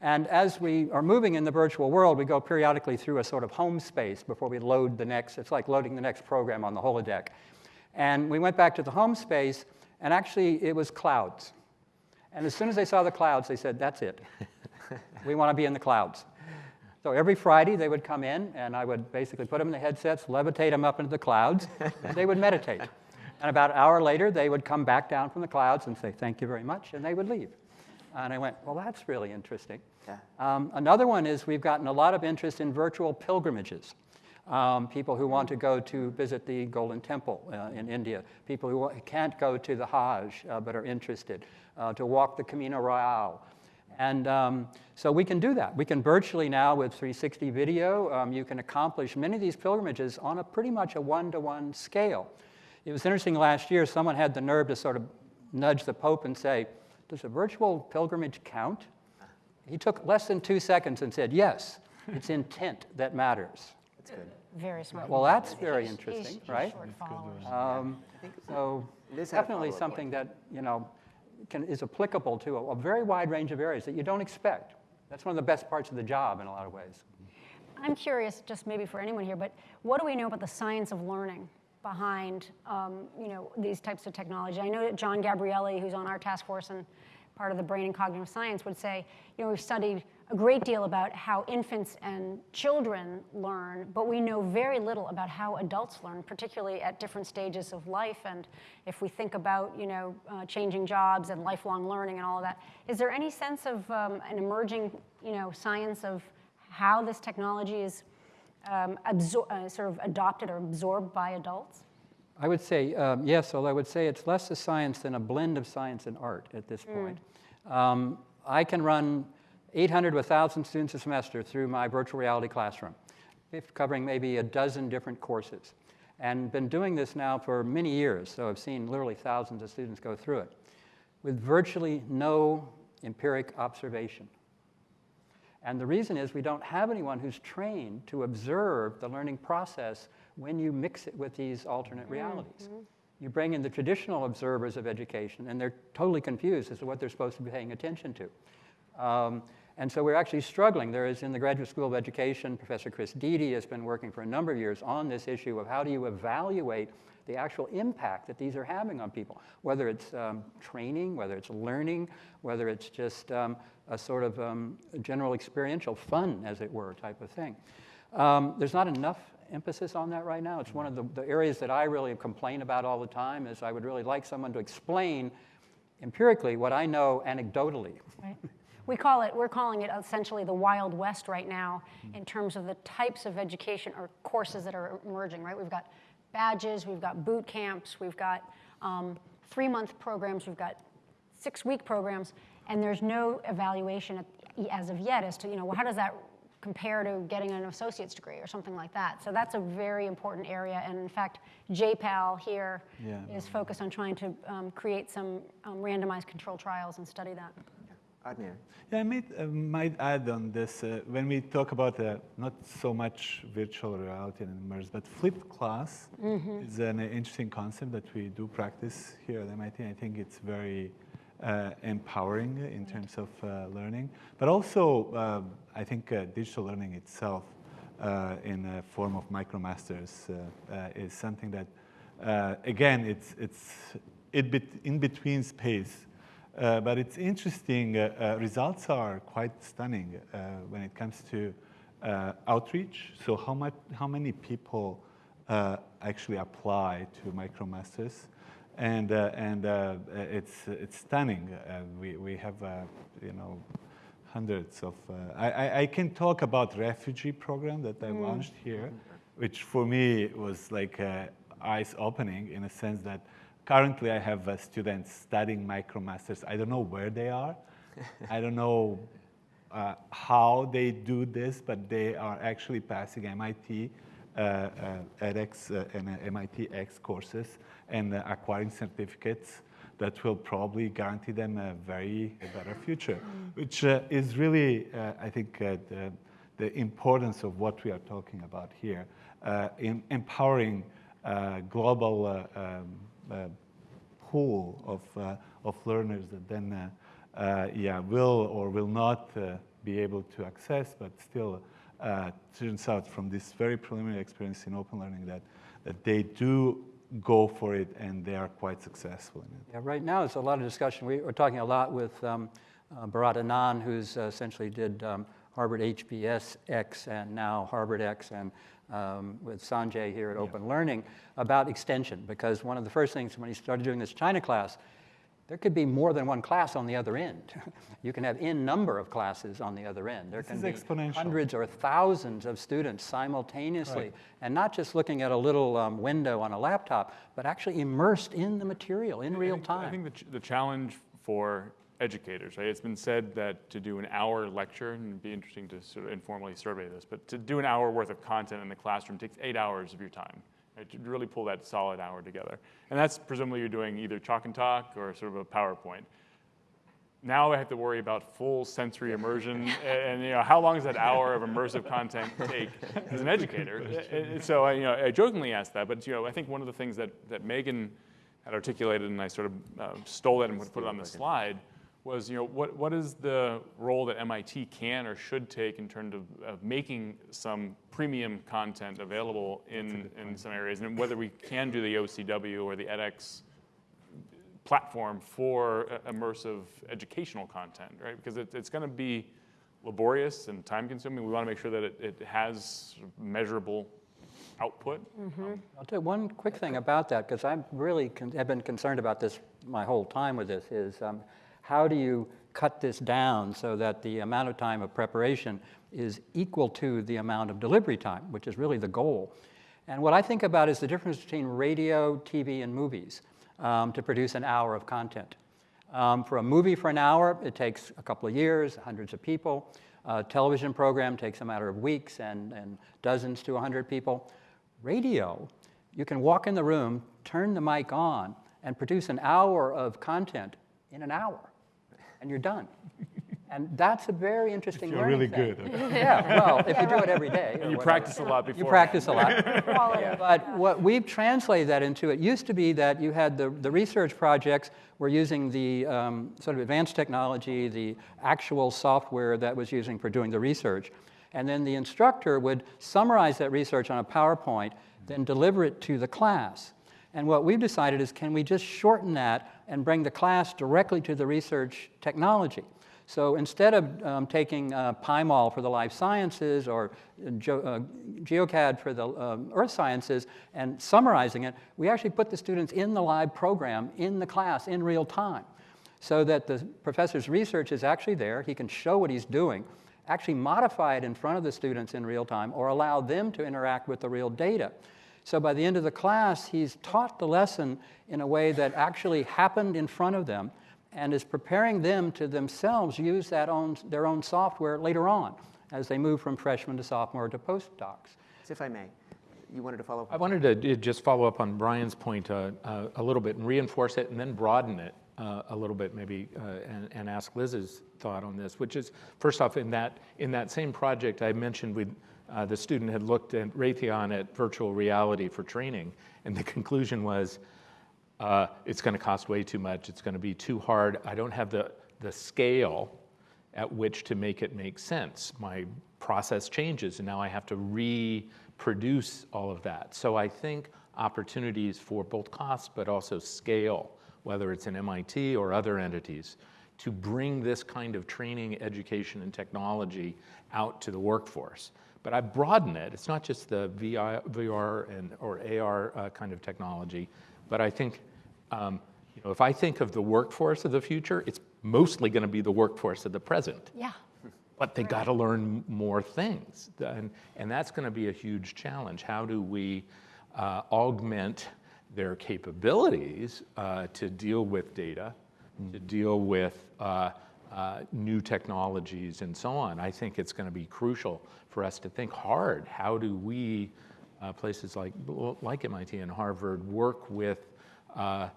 And as we are moving in the virtual world, we go periodically through a sort of home space before we load the next, it's like loading the next program on the holodeck. And we went back to the home space, and actually it was clouds. And as soon as they saw the clouds, they said, that's it. (laughs) we want to be in the clouds. So every Friday they would come in, and I would basically put them in the headsets, levitate them up into the clouds, and they would meditate. (laughs) And about an hour later, they would come back down from the clouds and say, thank you very much, and they would leave. And I went, well, that's really interesting.
Yeah.
Um, another one is we've gotten a lot of interest in virtual pilgrimages. Um, people who want to go to visit the Golden Temple uh, in India, people who can't go to the Hajj uh, but are interested, uh, to walk the Camino Real. And um, so we can do that. We can virtually now with 360 video, um, you can accomplish many of these pilgrimages on a pretty much a one-to-one scale. It was interesting last year, someone had the nerve to sort of nudge the Pope and say, does a virtual pilgrimage count? He took less than two seconds and said, yes, it's intent that matters.
That's good.
Very smart.
Well, that's very
He's-
interesting,
he's- he's
right?
short.
Um, so
Liz had
definitely something that, you know, can, is applicable to a, a very wide range of areas that you don't expect. That's one of the best parts of the job in a lot of ways.
I'm curious, just maybe for anyone here, but what do we know about the science of learning behind, um, you know, these types of technology? I know that John Gabrieli, who's on our task force and part of the brain and cognitive science, would say, you know, we've studied a great deal about how infants and children learn, but we know very little about how adults learn, particularly at different stages of life. And if we think about, you know, uh, changing jobs and lifelong learning and all of that, is there any sense of um, an emerging, you know, science of how this technology is um, absor- uh, sort of adopted or absorbed by adults?
I would say um, yes, although I would say it's less a science than a blend of science and art at this point. Um, I can run 800 to 1,000 students a semester through my virtual reality classroom, covering maybe a dozen different courses. And been doing this now for many years, so I've seen literally thousands of students go through it, with virtually no empiric observation. And the reason is we don't have anyone who's trained to observe the learning process when you mix it with these alternate realities. Mm-hmm. You bring in the traditional observers of education, and they're totally confused as to what they're supposed to be paying attention to. Um, and so we're actually struggling. There is in the Graduate School of Education, Professor Chris Dede has been working for a number of years on this issue of how do you evaluate the actual impact that these are having on people, whether it's um, training, whether it's learning, whether it's just um, a sort of um, general experiential fun, as it were, type of thing. Um, there's not enough emphasis on that right now. It's one of the, the areas that I really complain about all the time is I would really like someone to explain empirically what I know anecdotally.
Right. We call it, we're calling it essentially the Wild West right now in terms of the types of education or courses that are emerging, right? We've got badges, we've got boot camps, we've got um, three-month programs, we've got six-week programs, and there's no evaluation at, as of yet as to, you know, well, how does that compare to getting an associate's degree or something like that. So that's a very important area. And in fact, J-PAL here is
Yeah.
focused on trying to um, create some um, randomized control trials and study that.
Admir.
Yeah, I might, uh, might add on this uh, when we talk about uh, not so much virtual reality and immersive, but flipped class is an interesting concept that we do practice here at MIT. I think it's very uh, empowering in terms of uh, learning, but also um, I think uh, digital learning itself uh, in a form of MicroMasters uh, uh, is something that, uh, again, it's, it's it bet- in between space. Uh, but it's interesting, uh, uh, results are quite stunning uh, when it comes to uh, outreach. So how, much, how many people uh, actually apply to MicroMasters? And, uh, and uh, it's, it's stunning. Uh, we, we have, uh, you know, hundreds of, uh, I, I, I can talk about refugee program that I launched here, which for me was like eyes opening in a sense that currently I have uh, students studying MicroMasters. I don't know where they are. (laughs) I don't know uh, how they do this, but they are actually passing MIT uh, uh, edX uh, and uh, MITx courses and acquiring certificates that will probably guarantee them a very better future, which uh, is really, uh, I think, uh, the, the importance of what we are talking about here, uh, in empowering uh, global um, pool of, uh, of learners that then, uh, uh, yeah, will or will not be able to access, but still turns out from this very preliminary experience in open learning that, that they do go for it and they are quite successful in it.
Yeah, right now, it's a lot of discussion. We, are talking a lot with um, uh, Bharat Anand, who's uh, essentially did um, Harvard HBSX and now HarvardX, and um, with Sanjay here at Open Learning about extension. Because one of the first things when he started doing this China class, there could be more than one class on the other end. (laughs) you can have n number of classes on the other end. There
This
can
is
be
exponential.
hundreds or thousands of students simultaneously,
Right.
and not just looking at a little um, window on a laptop, but actually immersed in the material in
I
real
think-
time.
I think the, ch- the challenge for educators, right? It's been said that to do an hour lecture, and it'd be interesting to sort of informally survey this, but to do an hour worth of content in the classroom takes eight hours of your time. Right, to really pull that solid hour together. And that's presumably you're doing either chalk and talk or sort of a PowerPoint. Now I have to worry about full sensory immersion, (laughs) and, and, you know how long does that hour of immersive content take as an educator? And- and so I, you know, I jokingly asked that, but you know, I think one of the things that, that Megan had articulated, and I sort of uh, stole it and put it on the slide, was you know what, what is the role that MIT can or should take in terms of, of making some premium content available in, in some areas, and whether we can do the OCW or the edX platform for uh, immersive educational content, right? Because it, it's going to be laborious and time consuming. We want to make sure that it, it has sort of measurable output.
I'll tell you one quick thing about that, because I'm really con- have been concerned about this my whole time with this, is um, how do you cut this down so that the amount of time of preparation is equal to the amount of delivery time, which is really the goal. And what I think about is the difference between radio, TV, and movies um, to produce an hour of content. Um, for a movie for an hour, it takes a couple of years, hundreds of people. A television program takes a matter of weeks and, and dozens to 100 people. Radio, you can walk in the room, turn the mic on, and produce an hour of content in an hour, and you're done. And that's a very interesting
You're really
thing.
good.
Yeah, well, if you do it every day.
And you
whatever.
practice a lot before.
You practice a lot. (laughs)
Quality.
But what we've translated that into, it used to be that you had the, the research projects were using the um, sort of advanced technology, the actual software that was using for doing the research. And then the instructor would summarize that research on a PowerPoint, then deliver it to the class. And what we've decided is can we just shorten that and bring the class directly to the research technology? So instead of um, taking uh, PyMOL for the life sciences or uh, Ge- uh, GeoCAD for the um, earth sciences and summarizing it, we actually put the students in the live program in the class in real time so that the professor's research is actually there. He can show what he's doing, actually modify it in front of the students in real time or allow them to interact with the real data. So by the end of the class, he's taught the lesson in a way that actually happened in front of them and is preparing them to themselves use that own, their own software later on as they move from freshman to sophomore to postdocs.
So if I may, you wanted to follow up?
I wanted to just follow up on Brian's point uh, uh, a little bit and reinforce it and then broaden it uh, a little bit maybe uh, and, and ask Liz's thought on this, which is first off, in that, in that same project I mentioned, we, uh, the student had looked at Raytheon at virtual reality for training, and the conclusion was uh, it's going to cost way too much, it's going to be too hard, I don't have the, the scale at which to make it make sense. My process changes, and now I have to reproduce all of that. So I think opportunities for both cost but also scale, whether it's in MIT or other entities, to bring this kind of training, education, and technology out to the workforce. But I broaden it. It's not just the VI VR and, or AR uh, kind of technology, but I think um, you know, if I think of the workforce of the future, it's mostly going to be the workforce of the present.
Yeah.
But they got to learn more things. And, and that's going to be a huge challenge. How do we uh, augment their capabilities uh, to deal with data, to deal with uh, uh, new technologies, and so on? I think it's going to be crucial for us to think hard. How do we, uh, places like, like MIT and Harvard, work with uh,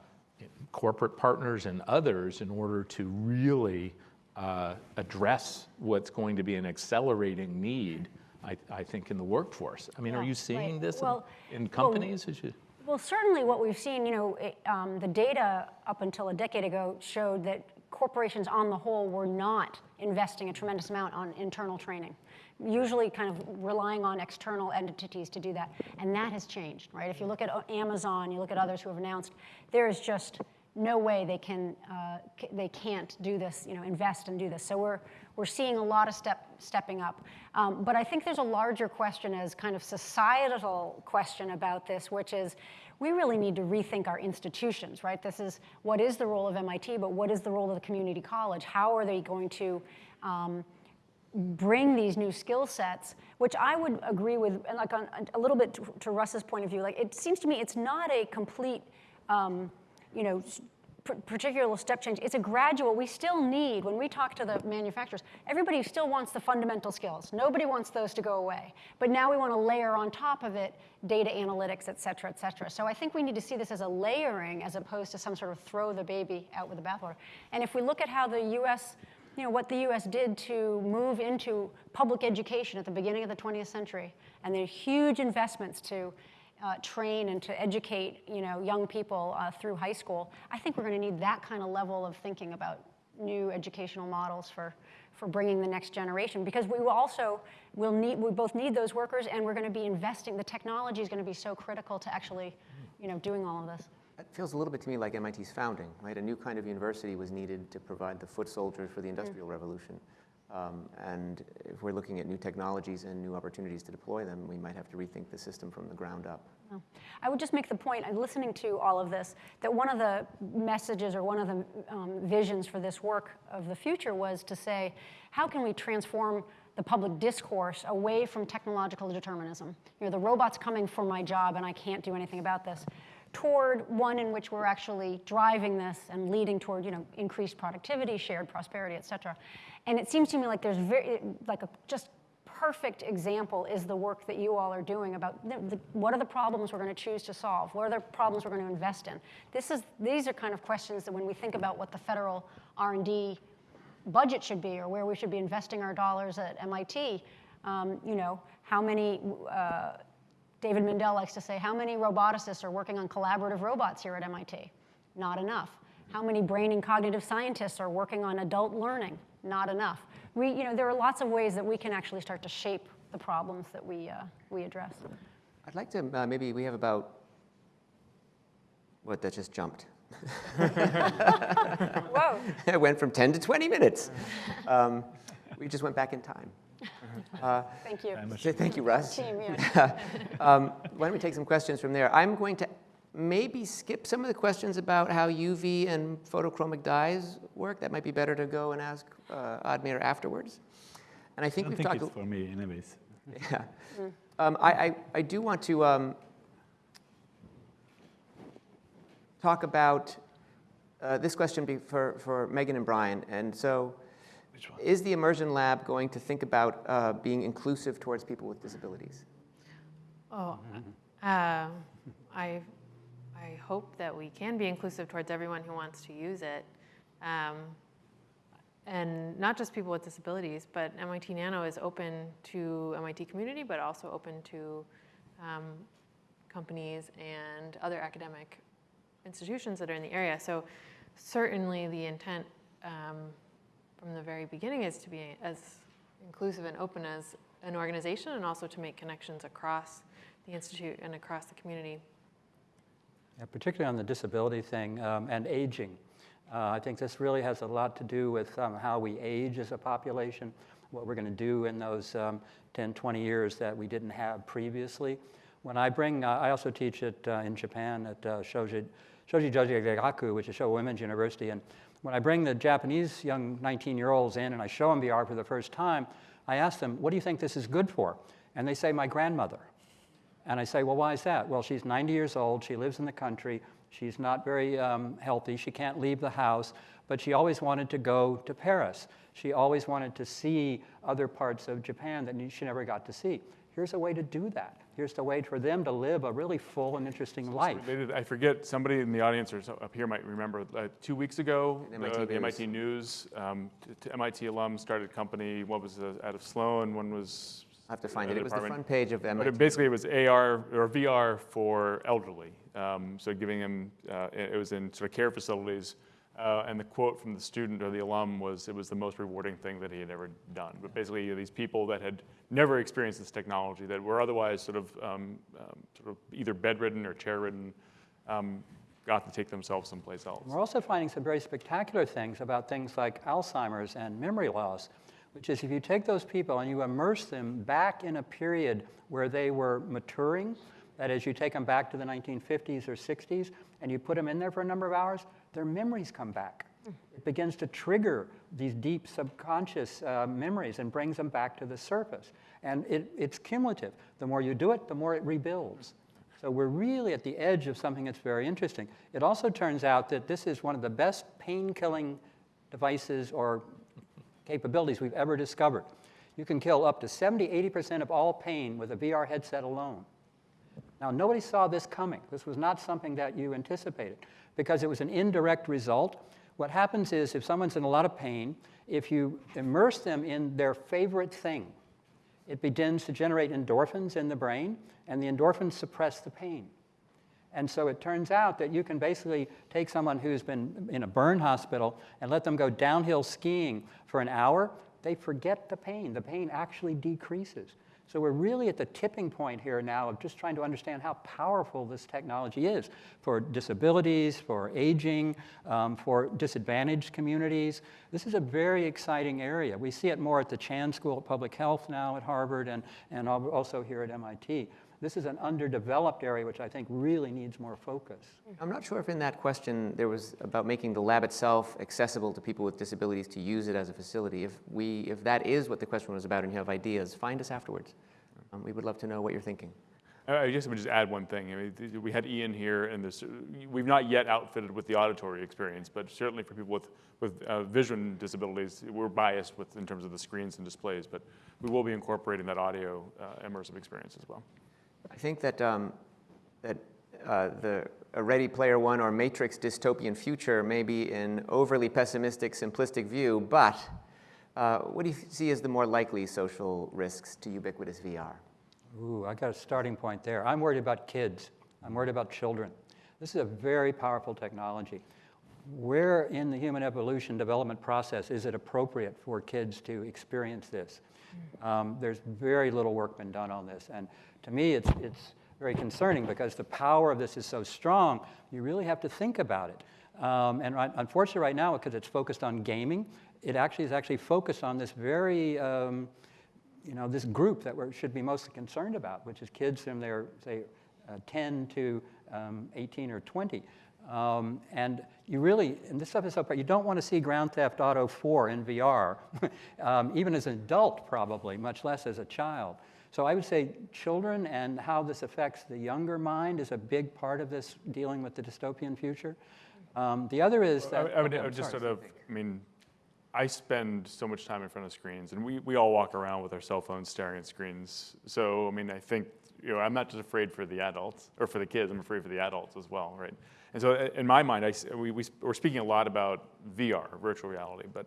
corporate partners and others in order to really uh, address what's going to be an accelerating need, I, I think, in the workforce. I mean, are you seeing
right.
this in-
Well,
in
well,
companies? as you-
Well, certainly what we've seen, you know, it, um, the data up until a decade ago showed that corporations on the whole were not investing a tremendous amount on internal training, usually kind of relying on external entities to do that. And that has changed, right? If you look at uh, Amazon, you look at others who have announced, there is just no way they can uh, they can't do this, you know, invest and do this. So we're we're seeing a lot of step stepping up. Um, but I think there's a larger question as kind of societal question about this, which is we really need to rethink our institutions, right? This is what is the role of MIT, but what is the role of the community college? How are they going to um, bring these new skill sets, which I would agree with, and like on, a little bit to, to Rus's point of view, like it seems to me it's not a complete, um, you know, particular step change. It's a gradual. We still need, when we talk to the manufacturers, everybody still wants the fundamental skills. Nobody wants those to go away. But now we want to layer on top of it data analytics, et cetera, et cetera. So I think we need to see this as a layering as opposed to some sort of throw the baby out with the bathwater. And if we look at how the U.S you know, what the US did to move into public education at the beginning of the 20th century, and the huge investments to uh, train and to educate, you know, young people uh, through high school, I think we're going to need that kind of level of thinking about new educational models for, for bringing the next generation. Because we will also will need, we both need those workers, and we're going to be investing. The technology is going to be so critical to actually, you know, doing all of this.
It feels a little bit to me like MIT's founding, right? A new kind of university was needed to provide the foot soldiers for the Industrial Revolution. Um, and if we're looking at new technologies and new opportunities to deploy them, we might have to rethink the system from the ground up.
I would just make the point, I'm listening to all of this, that one of the messages or one of the um, visions for this work of the future was to say, how can we transform the public discourse away from technological determinism? You know, the robot's coming for my job and I can't do anything about this, toward one in which we're actually driving this and leading toward, you know, increased productivity, shared prosperity, et cetera. And it seems to me like there's very, like a just perfect example is the work that you all are doing about the, the, what are the problems we're going to choose to solve? What are the problems we're going to invest in? This is, these are kind of questions that when we think about what the federal R&D budget should be or where we should be investing our dollars at MIT, um, you know, how many, uh, David Mindell likes to say, how many roboticists are working on collaborative robots here at MIT? Not enough. How many brain and cognitive scientists are working on adult learning? Not enough. We, you know, there are lots of ways that we can actually start to shape the problems that we, uh, we address.
I'd like to, uh, maybe we have about, what, that just jumped. (laughs)
Whoa. (laughs)
it went from 10 to 20 minutes. Um, we just went back in time. Uh,
Thank you.
so thank you, Rus.
Team, (laughs) yeah.
um, why don't we take some questions from there? I'm going to maybe skip some of the questions about how UV and photochromic dyes work. That might be better to go and ask uh, Admir afterwards. And I
I
think
don't
we've
think
talked.
it's for me, anyways. (laughs)
Yeah. Um, I, I, I do want to um, talk about uh, this question be for, for Megan and Brian. And so, is the Immersion Lab going to think about uh, being inclusive towards people with disabilities?
Oh, uh, I, I hope that we can be inclusive towards everyone who wants to use it. Um, and not just people with disabilities, but MIT Nano is open to MIT community, but also open to um, companies and other academic institutions that are in the area. So certainly the intent um, from the very beginning is to be as inclusive and open as an organization and also to make connections across the institute and across the community.
Yeah, particularly on the disability thing um, and aging. Uh, I think this really has a lot to do with um, how we age as a population, what we're going to do in those um, 10, 20 years that we didn't have previously. When I bring, uh, I also teach it uh, in Japan at uh, Shoji, Shoji Joji Gaku, which is Showa Women's University. And when I bring the Japanese young 19-year-olds in and I show them VR for the first time, I ask them, what do you think this is good for? And they say, my grandmother. And I say, well, why is that? Well, she's 90 years old. She lives in the country. She's not very um, healthy. She can't leave the house. But she always wanted to go to Paris. She always wanted to see other parts of Japan that she never got to see. Here's a way to do that. Here's the way for them to live a really full and interesting life.
Related- I forget, somebody in the audience or so- up here might remember, uh, two weeks ago,
MIT
the the
News.
MIT News, um, t- t- MIT alum started a company, one was uh, out of Sloan, one was.
I have to find it.
another
It was the front page of
But
MIT.
it, basically, it was AR or VR for elderly. Um, so giving them, uh, it it was in sort of care facilities. Uh, and the quote from the student or the alum was, it was the most rewarding thing that he had ever done. But basically, you know, these people that had never experienced this technology, that were otherwise sort of, um, um, sort of either bedridden or chair-ridden, um, got to take themselves someplace else.
We're also finding some very spectacular things about things like Alzheimer's and memory loss, which is if you take those people and you immerse them back in a period where they were maturing, that is, you take them back to the 1950s or 60s, and you put them in there for a number of hours, their memories come back. It begins to trigger these deep subconscious uh, memories and brings them back to the surface. And it, it's cumulative. The more you do it, the more it rebuilds. So we're really at the edge of something that's very interesting. It also turns out that this is one of the best pain-killing devices or capabilities we've ever discovered. You can kill up to 70, 80% of all pain with a VR headset alone. Now, nobody saw this coming. This was not something that you anticipated because it was an indirect result. What happens is if someone's in a lot of pain, if you immerse them in their favorite thing, it begins to generate endorphins in the brain, and the endorphins suppress the pain. And so it turns out that you can basically take someone who's been in a burn hospital and let them go downhill skiing for an hour. They forget the pain. The pain actually decreases. So we're really at the tipping point here now of just trying to understand how powerful this technology is for disabilities, for aging, um, for disadvantaged communities. This is a very exciting area. We see it more at the Chan School of Public Health now at Harvard and, and also here at MIT. This is an underdeveloped area which I think really needs more focus.
I'm not sure if in that question there was about making the lab itself accessible to people with disabilities to use it as a facility. If, we, if that is what the question was about and you have ideas, find us afterwards. Um, we would love to know what you're thinking.
I I guess I would just add one thing. I mean, we had Ian here, and this, we've not yet outfitted with the auditory experience, but certainly for people with, with uh, vision disabilities, we're biased with in terms of the screens and displays, but we will be incorporating that audio uh, immersive experience as well.
I think that, um, that uh, the a Ready Player One or Matrix dystopian future may be an overly pessimistic, simplistic view, but uh, what do you see as the more likely social risks to ubiquitous VR?
Ooh, I got a starting point there. I'm worried about kids. I'm worried about children. This is a very powerful technology. Where in the human evolution development process is it appropriate for kids to experience this? Um, there's very little work been done on this. And to me, it's, it's very concerning because the power of this is so strong, you really have to think about it. Um, and right, unfortunately, right now, because it's focused on gaming, it actually is actually focused on this very um, you know, this group that we should be mostly concerned about, which is kids from their, say, uh, 10 to um, 18 or 20. Um, and you really, and this stuff is so, you don't want to see Grand Theft Auto 4 in VR, (laughs) um, even as an adult probably, much less as a child. So I would say children and how this affects the younger mind is a big part of this dealing with the dystopian future. Um, the other is
I
that,
would- I would, I would just
sorry.
sort of, I mean, I spend so much time in front of screens, and we, we all walk around with our cell phones staring at screens. So, I mean, I think, you know, I'm not just afraid for the adults, or for the kids, I'm afraid for the adults as well, right? And so, in my mind, I, we, we, we're speaking a lot about VR, virtual reality, but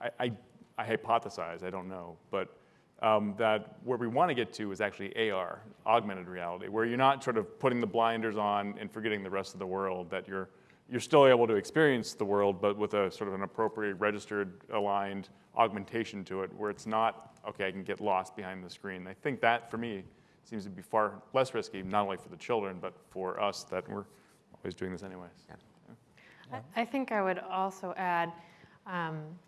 I, I, I hypothesize, I don't know, but um, that where we want to get to is actually AR, augmented reality, where you're not sort of putting the blinders on and forgetting the rest of the world, that you're, you're still able to experience the world, but with a sort of an appropriate, registered, aligned augmentation to it, where it's not, okay, I can get lost behind the screen. I think that, for me, seems to be far less risky, not only for the children, but for us that we're always doing this anyways.
I- I think I would also add, um,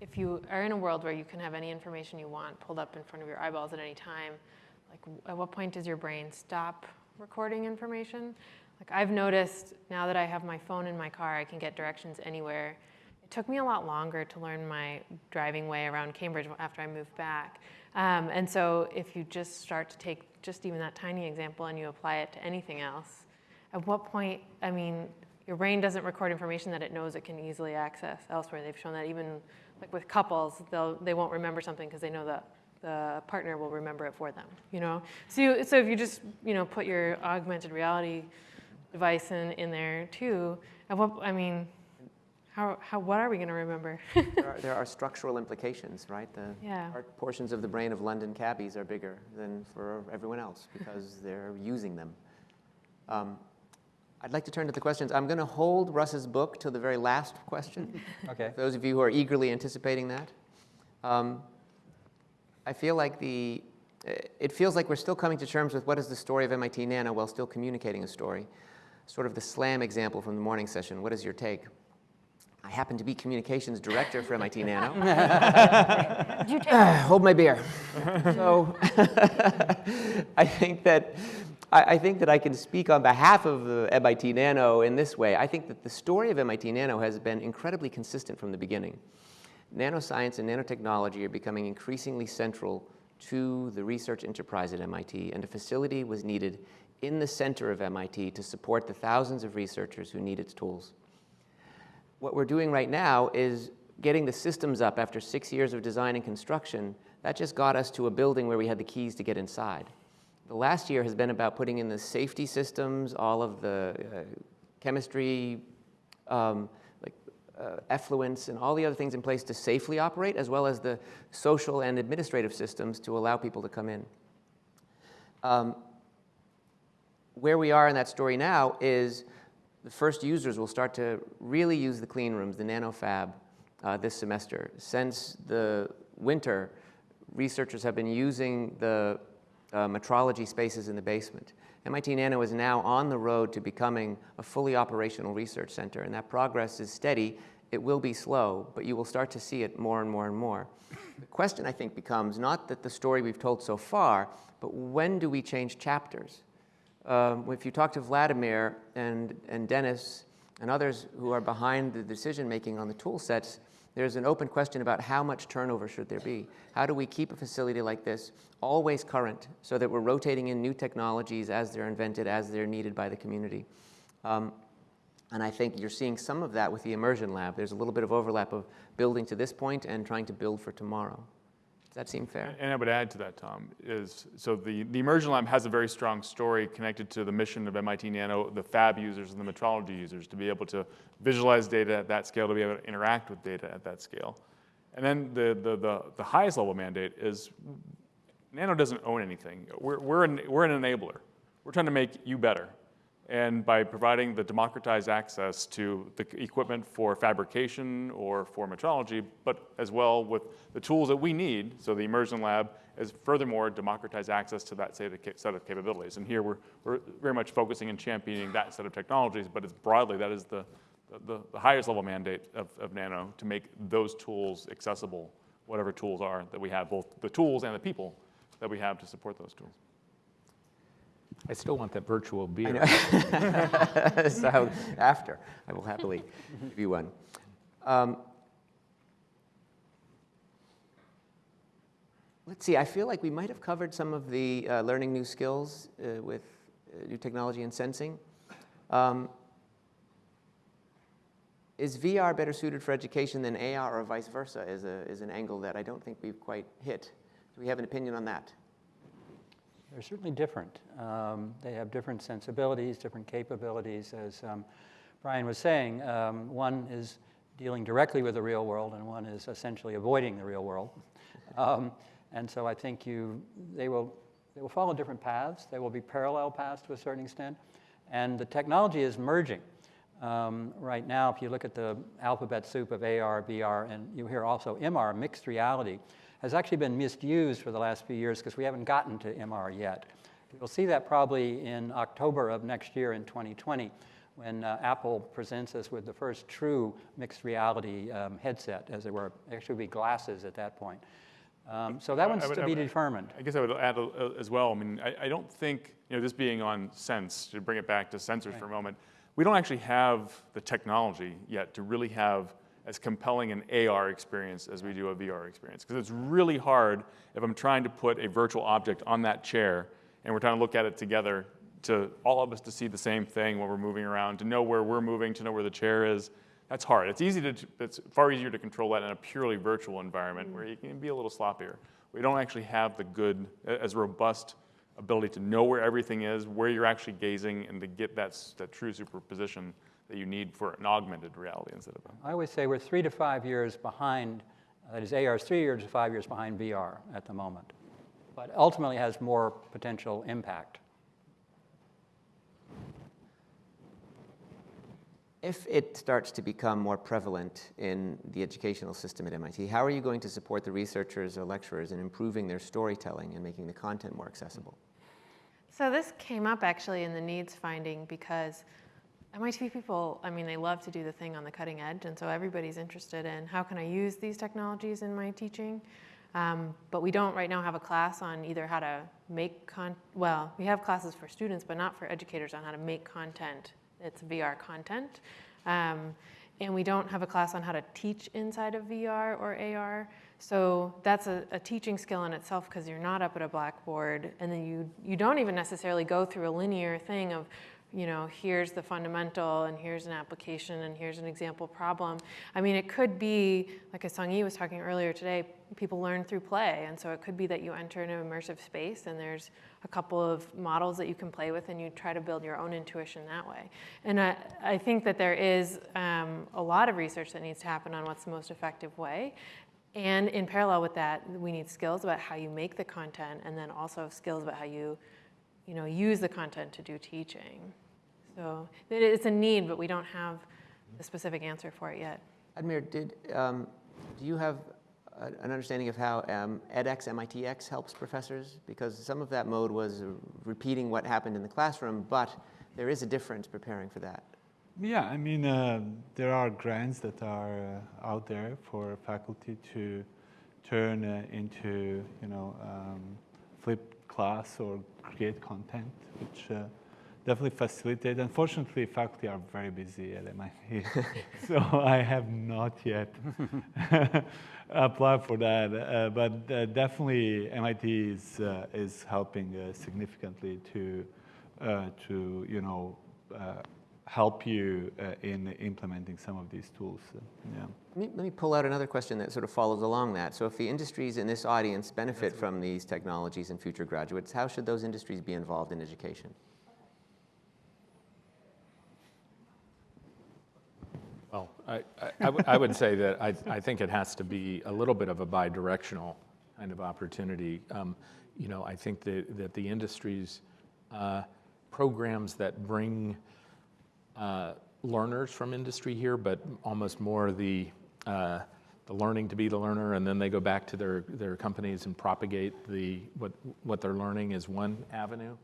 if you are in a world where you can have any information you want pulled up in front of your eyeballs at any time, like at what point does your brain stop recording information? Like I've noticed now that I have my phone in my car, I can get directions anywhere. It took me a lot longer to learn my driving way around Cambridge after I moved back. Um, and so if you just start to take just even that tiny example and you apply it to anything else, at what point, I mean, your brain doesn't record information that it knows it can easily access elsewhere. They've shown that even like with couples, they'll, they won't remember something because they know the, the partner will remember it for them, you know? So, you, so if you just, you know, put your augmented reality device in, in there too, at what, I mean, how, how, what are we going to remember? (laughs)
There are, there are structural implications, right? The
Yeah.
portions of the brain of London cabbies are bigger than for everyone else because they're using them. Um, I'd like to turn to the questions. I'm going to hold Rus's book till the very last question. (laughs)
Okay.
Those of you who are eagerly anticipating that. Um, I feel like the, uh, it feels like we're still coming to terms with what is the story of MIT Nano while still communicating a story. Sort of the SLAM example from the morning session. What is your take? I happen to be communications director for MIT Nano. (laughs)
Do ah,
Hold my beer. so (laughs) I think that I, I think that I can speak on behalf of the MIT Nano in this way. I think that the story of MIT Nano has been incredibly consistent from the beginning. Nanoscience and nanotechnology are becoming increasingly central to the research enterprise at MIT, and a facility was needed in the center of MIT to support the thousands of researchers who need its tools what we're doing right now is getting the systems up after six years of design and construction. That just got us to a building where we had the keys to get inside. The last year has been about putting in the safety systems, all of the uh, chemistry, um, like uh, effluents, and all the other things in place to safely operate, as well as the social and administrative systems to allow people to come in. Um, where we are in that story now is the first users will start to really use the clean rooms, the nanofab, uh, this semester. Since the winter, researchers have been using the uh, metrology spaces in the basement. MIT Nano is now on the road to becoming a fully operational research center, and that progress is steady. It will be slow, but you will start to see it more and more and more. The question, I think, becomes not that the story we've told so far, but when do we change chapters? Um, if you talk to Vladimir and, and Dennis and others who are behind the decision making on the tool sets, there's an open question about how much turnover should there be. How do we keep a facility like this always current so that we're rotating in new technologies as they're invented, as they're needed by the community? Um, and I think you're seeing some of that with the immersion lab. There's a little bit of overlap of building to this point and trying to build for tomorrow. That seem fair?
And I would add to that, Tom, is so the, the Immersion Lab has a very strong story connected to the mission of MIT Nano, the fab users and the metrology users, to be able to visualize data at that scale, to be able to interact with data at that scale. And then the, the, the, the highest level mandate is Nano doesn't own anything. We're, we're, an, we're an enabler. We're trying to make you better. And by providing the democratized access to the equipment for fabrication or for metrology, but as well with the tools that we need, so the immersion lab is furthermore democratized access to that set of, capabilities. And here we're, we're very much focusing and championing that set of technologies, but it's broadly, that is the, the, the highest level mandate of, of Nano to make those tools accessible, whatever tools are that we have, both the tools and the people that we have to support those tools.
I still want that virtual beer. (laughs)
so after, I will happily give you one. Um, let's see, I feel like we might have covered some of the uh, learning new skills uh, with uh, new technology and sensing. Um, is VR better suited for education than AR or vice versa is, a, is an angle that I don't think we've quite hit. Do we have an opinion on that?
They're certainly different. Um, they have different sensibilities, different capabilities. As um, Brian was saying, um, one is dealing directly with the real world, and one is essentially avoiding the real world. Um, and so I think you, they, will, they will follow different paths. They will be parallel paths to a certain extent. And the technology is merging. Um, right now, if you look at the alphabet soup of AR, VR, and you hear also MR, mixed reality, has actually been misused for the last few years because we haven't gotten to MR yet. You'll see that probably in October of next year in 2020 when uh, Apple presents us with the first true mixed reality um, headset, as it were. Actually, be glasses at that point. Um, so that
I-
one's
I would-
to be
would-
determined.
I guess I would add a- as well, I mean, I, I don't think, you know, this being on Sense, to bring it back to sensors for a moment, we don't actually have the technology yet to really have as compelling an AR experience as we do a VR experience. Because it's really hard if I'm trying to put a virtual object on that chair and we're trying to look at it together to all of us to see the same thing when we're moving around, to know where we're moving, to know where the chair is. That's hard. It's easy to, it's far easier to control that in a purely virtual environment where you can be a little sloppier. we don't actually have the good, as robust ability to know where everything is, where you're actually gazing, and to get that, that true superposition that you need for an augmented reality instead of a.
I always say we're three to five years behind, that is, AR is three years to five years behind VR at the moment, but ultimately has more potential impact.
If it starts to become more prevalent in the educational system at MIT, how are you going to support the researchers or lecturers in improving their storytelling and making the content more accessible?
So this came up actually in the needs finding because MIT people, I mean, they love to do the thing on the cutting edge, and so everybody's interested in how can I use these technologies in my teaching. Um, but we don't right now have a class on either how to make con. Well, we have classes for students, but not for educators on how to make content. It's VR content, um, and we don't have a class on how to teach inside of VR or AR. So that's a, a teaching skill in itself because you're not up at a blackboard, and then you you don't even necessarily go through a linear thing of you know, here's the fundamental and here's an application and here's an example problem. I mean, it could be, like as Song Yi was talking earlier today, people learn through play. And so it could be that you enter an immersive space and there's a couple of models that you can play with and you try to build your own intuition that way. And I, I think that there is um, a lot of research that needs to happen on what's the most effective way. And in parallel with that, we need skills about how you make the content and then also skills about how you you know, use the content to do teaching. So it's a need, but we don't have a specific answer for it yet.
Admir, did, um, do you have an understanding of how um, edX, MITx helps professors? Because some of that mode was repeating what happened in the classroom, but there is a difference preparing for that.
Yeah, I mean, uh, there are grants that are uh, out there for faculty to turn uh, into, you know, um, flip class or create content, which uh, definitely facilitate. Unfortunately, faculty are very busy at MIT, (laughs) so I have not yet (laughs) applied for that. Uh, but uh, definitely, MIT is uh, is helping uh, significantly to uh, to you know help you in implementing some of these tools. yeah.
Let me, let me pull out another question that sort of follows along that. So if the industries in this audience benefit from these technologies and future graduates, how should those industries be involved in education?
Well, I, I, I would say that I, I think it has to be a little bit of a bi-directional kind of opportunity. Um, you know, I think that, that the industries, uh, programs that bring uh, learners from industry here, but almost more the, uh, the learning to be the learner, and then they go back to their, their companies and propagate the, what, what they're learning is one avenue.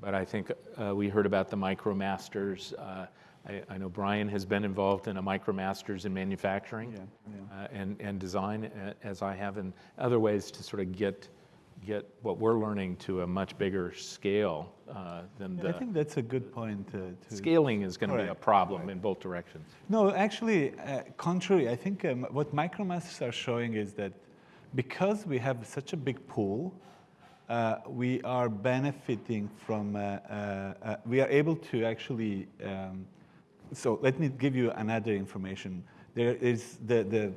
But I think uh, we heard about the MicroMasters. Uh, I, I, know Brian has been involved in a MicroMasters in manufacturing yeah, yeah. Uh, and, and design, as I have, in other ways to sort of get get what we're learning to a much bigger scale uh, than the.
I think that's a good point. Uh,
to scaling is going to be a problem in both directions.
No, actually, uh, contrary. I think um, what MicroMasters are showing is that because we have such a big pool, uh, we are benefiting from. Uh, uh, we are able to actually. Um, so let me give you another information. There is the the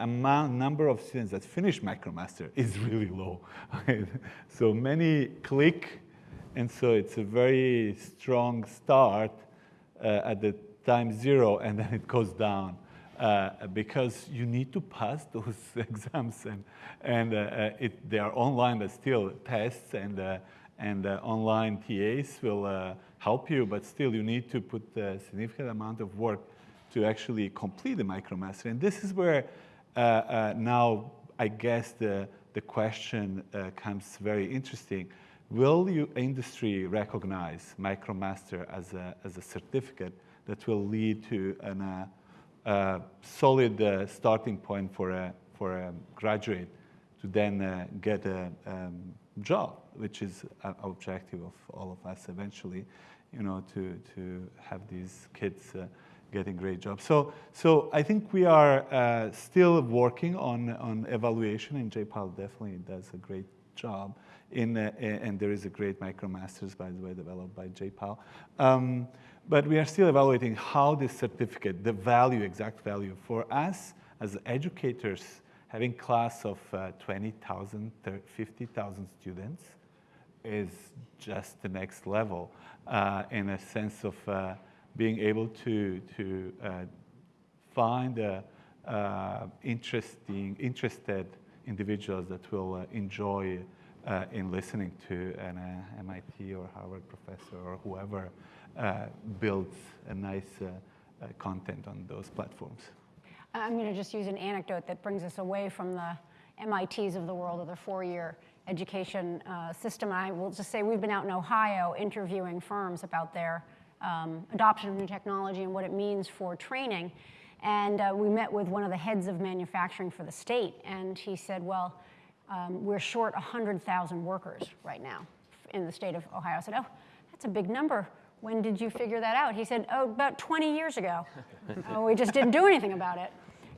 amount, number of students that finish MicroMaster is (laughs) really low. (laughs) so many click, and so it's a very strong start uh, at the time zero, and then it goes down. Uh, because you need to pass those (laughs) exams, and, and uh, uh, it, they are online, but still tests and, uh, and uh, online TAs will help you, but still you need to put a significant amount of work to actually complete the MicroMaster. And this is where uh, uh, now, I guess the, the question uh, comes very interesting. Will you industry recognize MicroMaster as a, as a certificate that will lead to an, uh, a solid uh, starting point for a, for a graduate to then uh, get a um, job, which is an objective of all of us eventually, you know, to, to have these kids getting great jobs. So, so I think we are uh, still working on, on evaluation, and J-PAL definitely does a great job. In, uh, and there is a great MicroMasters, by the way, developed by J-PAL. Um, but we are still evaluating how this certificate, the value, exact value for us as educators, having class of uh, 20,000, 50,000 students is just the next level uh, in a sense of uh, being able to, to uh, find uh, uh, interesting, interested individuals that will uh, enjoy uh, in listening to an MIT or Harvard professor or whoever builds a nice content on those platforms.
I'm going to just use an anecdote that brings us away from the MITs of the world or the four-year education uh, system. I will just say we've been out in Ohio interviewing firms about their um, adoption of new technology and what it means for training. And uh, we met with one of the heads of manufacturing for the state, and he said, well, um, we're short 100,000 workers right now in the state of Ohio. I said, oh, that's a big number. When did you figure that out? He said, oh, about 20 years ago. oh, (laughs) we just didn't do anything about it.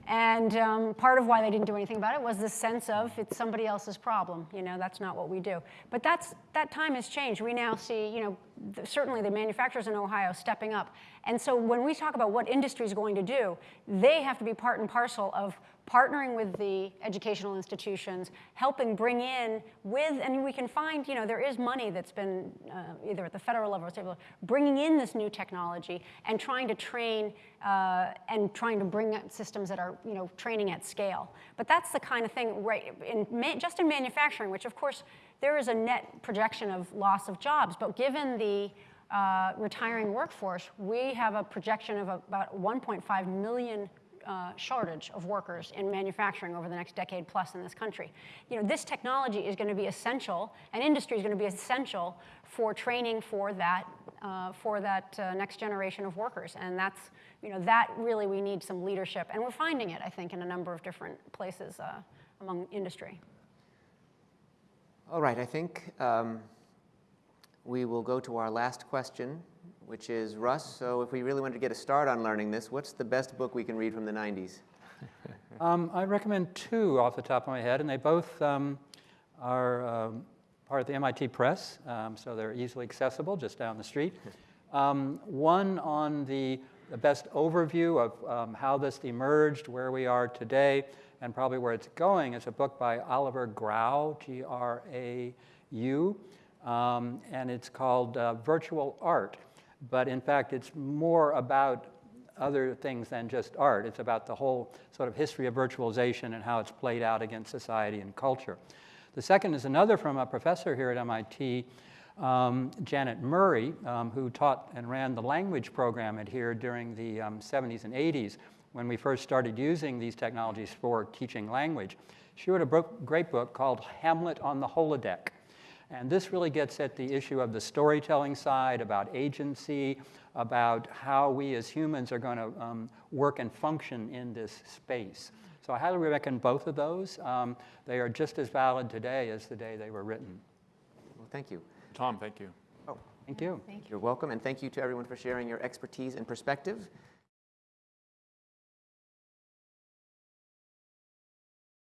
And um, part of why they didn't do anything about it was this sense of it's somebody else's problem. You know, that's not what we do. But that's, that time has changed. We now see, you know, th- certainly the manufacturers in Ohio stepping up. And so when we talk about what industry is going to do, they have to be part and parcel of partnering with the educational institutions, helping bring in with, and we can find, you know, there is money that's been uh, either at the federal level or state level, bringing in this new technology and trying to train uh, and trying to bring out systems that are, you know, training at scale. But that's the kind of thing, right, in, just in manufacturing, which of course there is a net projection of loss of jobs, but given the uh, retiring workforce, we have a projection of about 1.5 million uh, shortage of workers in manufacturing over the next decade plus in this country. You know, this technology is going to be essential, and industry is going to be essential for training for that, uh, for that uh, next generation of workers. And that's, you know, that really we need some leadership. And we're finding it, I think, in a number of different places uh, among industry.
All right, I think um, we will go to our last question, which is Rus. So, if we really wanted to get a start on learning this, what's the best book we can read from the 90s? (laughs)
Um, I recommend two off the top of my head, and they both um, are um, part of the MIT Press, um, so they're easily accessible just down the street. (laughs) Um, one on the, the best overview of um, how this emerged, where we are today, and probably where it's going is a book by Oliver Grau, G R A U, um, and it's called uh, Virtual Art. But in fact, it's more about other things than just art. It's about the whole sort of history of virtualization and how it's played out against society and culture. The second is another from a professor here at MIT, um, Janet Murray, um, who taught and ran the language program at here during the um, 70s and 80s when we first started using these technologies for teaching language. She wrote a book, great book called Hamlet on the Holodeck. And this really gets at the issue of the storytelling side, about agency, about how we as humans are going to um, work and function in this space. So I highly recommend both of those. Um, they are just as valid today as the day they were written.
Well, thank you.
Tom, thank you.
Oh,
Thank you.
you're welcome, and thank you to everyone for sharing your expertise and perspective.